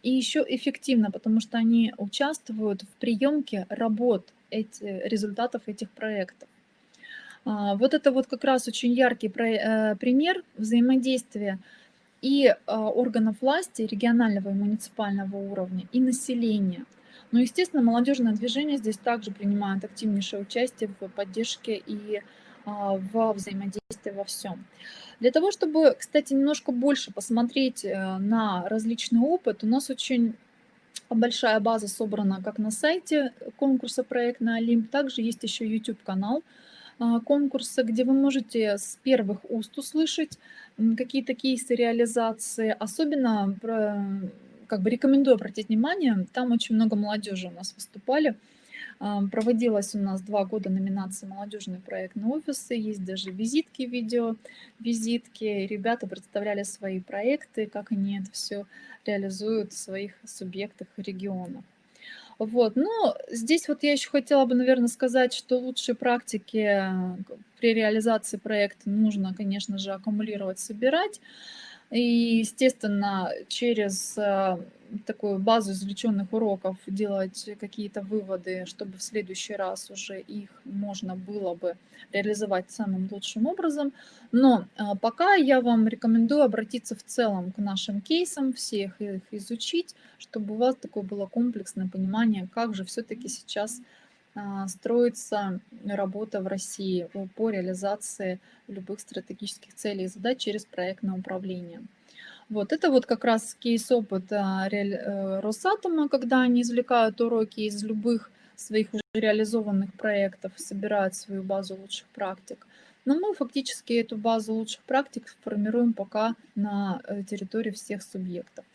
И еще эффективно, потому что они участвуют в приемке работ эти, результатов этих проектов. А, вот это вот как раз очень яркий э, пример взаимодействия и а, органов власти регионального и муниципального уровня, и населения. Но, естественно, молодежное движение здесь также принимает активнейшее участие в поддержке и а, во взаимодействии во всем. Для того, чтобы, кстати, немножко больше посмотреть э, на различный опыт, у нас очень большая база собрана как на сайте конкурса «Проект на Олимп», также есть еще YouTube-канал, а, конкурса, где вы можете с первых уст услышать какие-то кейсы реализации. Особенно как бы рекомендую обратить внимание, там очень много молодежи у нас выступали. Проводилась у нас два года номинации «Молодежный проектный офисы», есть даже визитки, видео, визитки. Ребята представляли свои проекты, как они это все реализуют в своих субъектах и регионах. Вот, но здесь вот я еще хотела бы, наверное, сказать, что лучшие практики э, при реализации проекта нужно, конечно же, аккумулировать, собирать. И, естественно, через э, такую базу извлеченных уроков делать какие-то выводы, чтобы в следующий раз уже их можно было бы реализовать самым лучшим образом. Но а, пока я вам рекомендую обратиться в целом к нашим кейсам, всех их изучить, чтобы у вас такое было комплексное понимание, как же все-таки сейчас строится работа в России по реализации любых стратегических целей и задач через проектное управление. Вот это вот как раз кейс опыта э, Росатома, когда они извлекают уроки из любых своих уже реализованных проектов, собирают свою базу лучших практик. Но мы фактически эту базу лучших практик формируем пока на э, территории всех субъектов.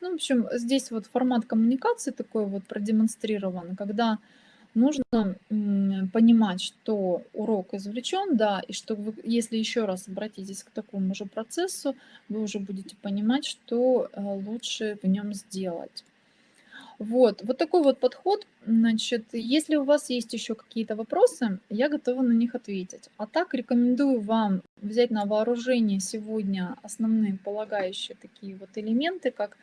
Ну, в общем, здесь вот формат коммуникации такой вот продемонстрирован, когда нужно понимать, что урок извлечен, да, и что вы, если еще раз обратитесь к такому же процессу, вы уже будете понимать, что э, лучше в нем сделать. Вот, вот такой вот подход. Значит, если у вас есть еще какие-то вопросы, я готова на них ответить. А так рекомендую вам взять на вооружение сегодня основные полагающие такие вот элементы, как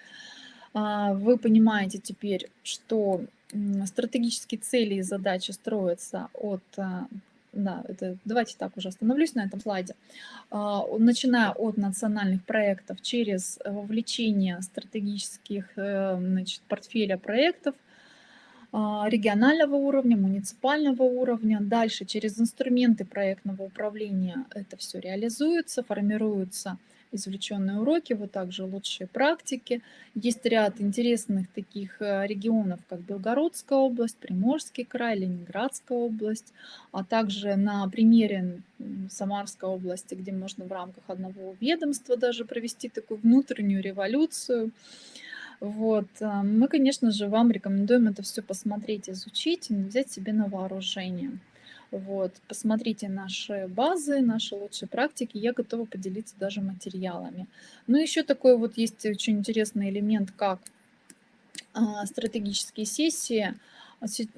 вы понимаете теперь, что стратегические цели и задачи строятся от а, да, это, давайте так уже остановлюсь на этом слайде. А, начиная от национальных проектов через вовлечение стратегических э, значит, портфеля проектов, а, регионального уровня, муниципального уровня. Дальше через инструменты проектного управления это все реализуется, формируются извлеченные уроки, вот также лучшие практики. Есть ряд интересных таких э, регионов, как Белгородская область, Приморский край, Ленинградская область, а также на примере Самарской области, где можно в рамках одного ведомства даже провести такую внутреннюю революцию. Вот. Э, мы, конечно же, вам рекомендуем это все посмотреть, изучить и взять себе на вооружение. Вот, посмотрите наши базы, наши лучшие практики. Я готова поделиться даже материалами. Ну, еще такой вот есть очень интересный элемент, как а, стратегические сессии.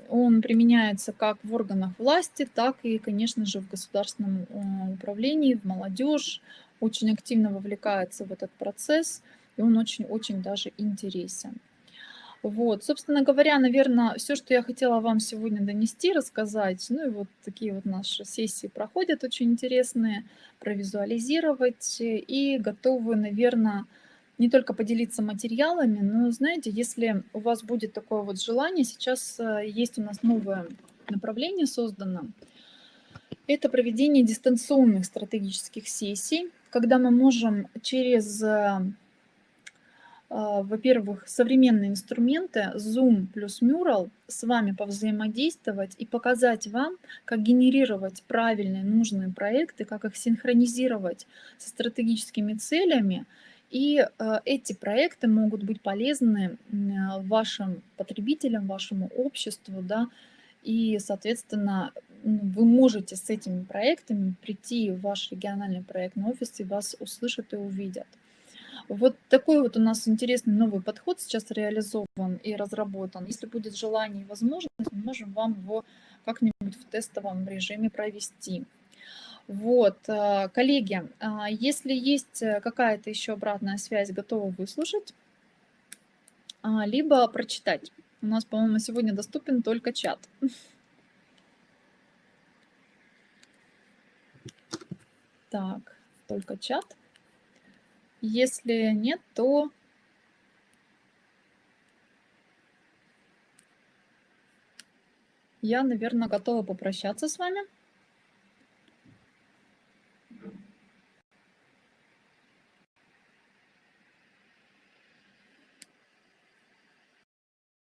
Он применяется как в органах власти, так и, конечно же, в государственном а, управлении, в молодежь. Очень активно вовлекается в этот процесс, и он очень-очень даже интересен. Вот, собственно говоря, наверное, все, что я хотела вам сегодня донести, рассказать. Ну и вот такие вот наши сессии проходят очень интересные, провизуализировать и готовы, наверное, не только поделиться материалами, но, знаете, если у вас будет такое вот желание, сейчас э, есть у нас новое направление создано. Это проведение дистанционных стратегических сессий, когда мы можем через э, во-первых, современные инструменты Zoom плюс Mural с вами повзаимодействовать и показать вам, как генерировать правильные, нужные проекты, как их синхронизировать со стратегическими целями. И а, эти проекты могут быть полезны вашим потребителям, вашему обществу, да, и, соответственно, вы можете с этими проектами прийти в ваш региональный проектный офис и вас услышат и увидят. Вот такой вот у нас интересный новый подход сейчас реализован и разработан. Если будет желание и возможность, мы можем вам его как-нибудь в тестовом режиме провести. Вот, э, коллеги, а, если есть э, какая-то еще обратная связь, готовы выслушать, либо прочитать. У нас, по-моему, сегодня доступен только чат. [LAUGHS] Так, только чат. Если нет, то я, наверное, готова попрощаться с вами.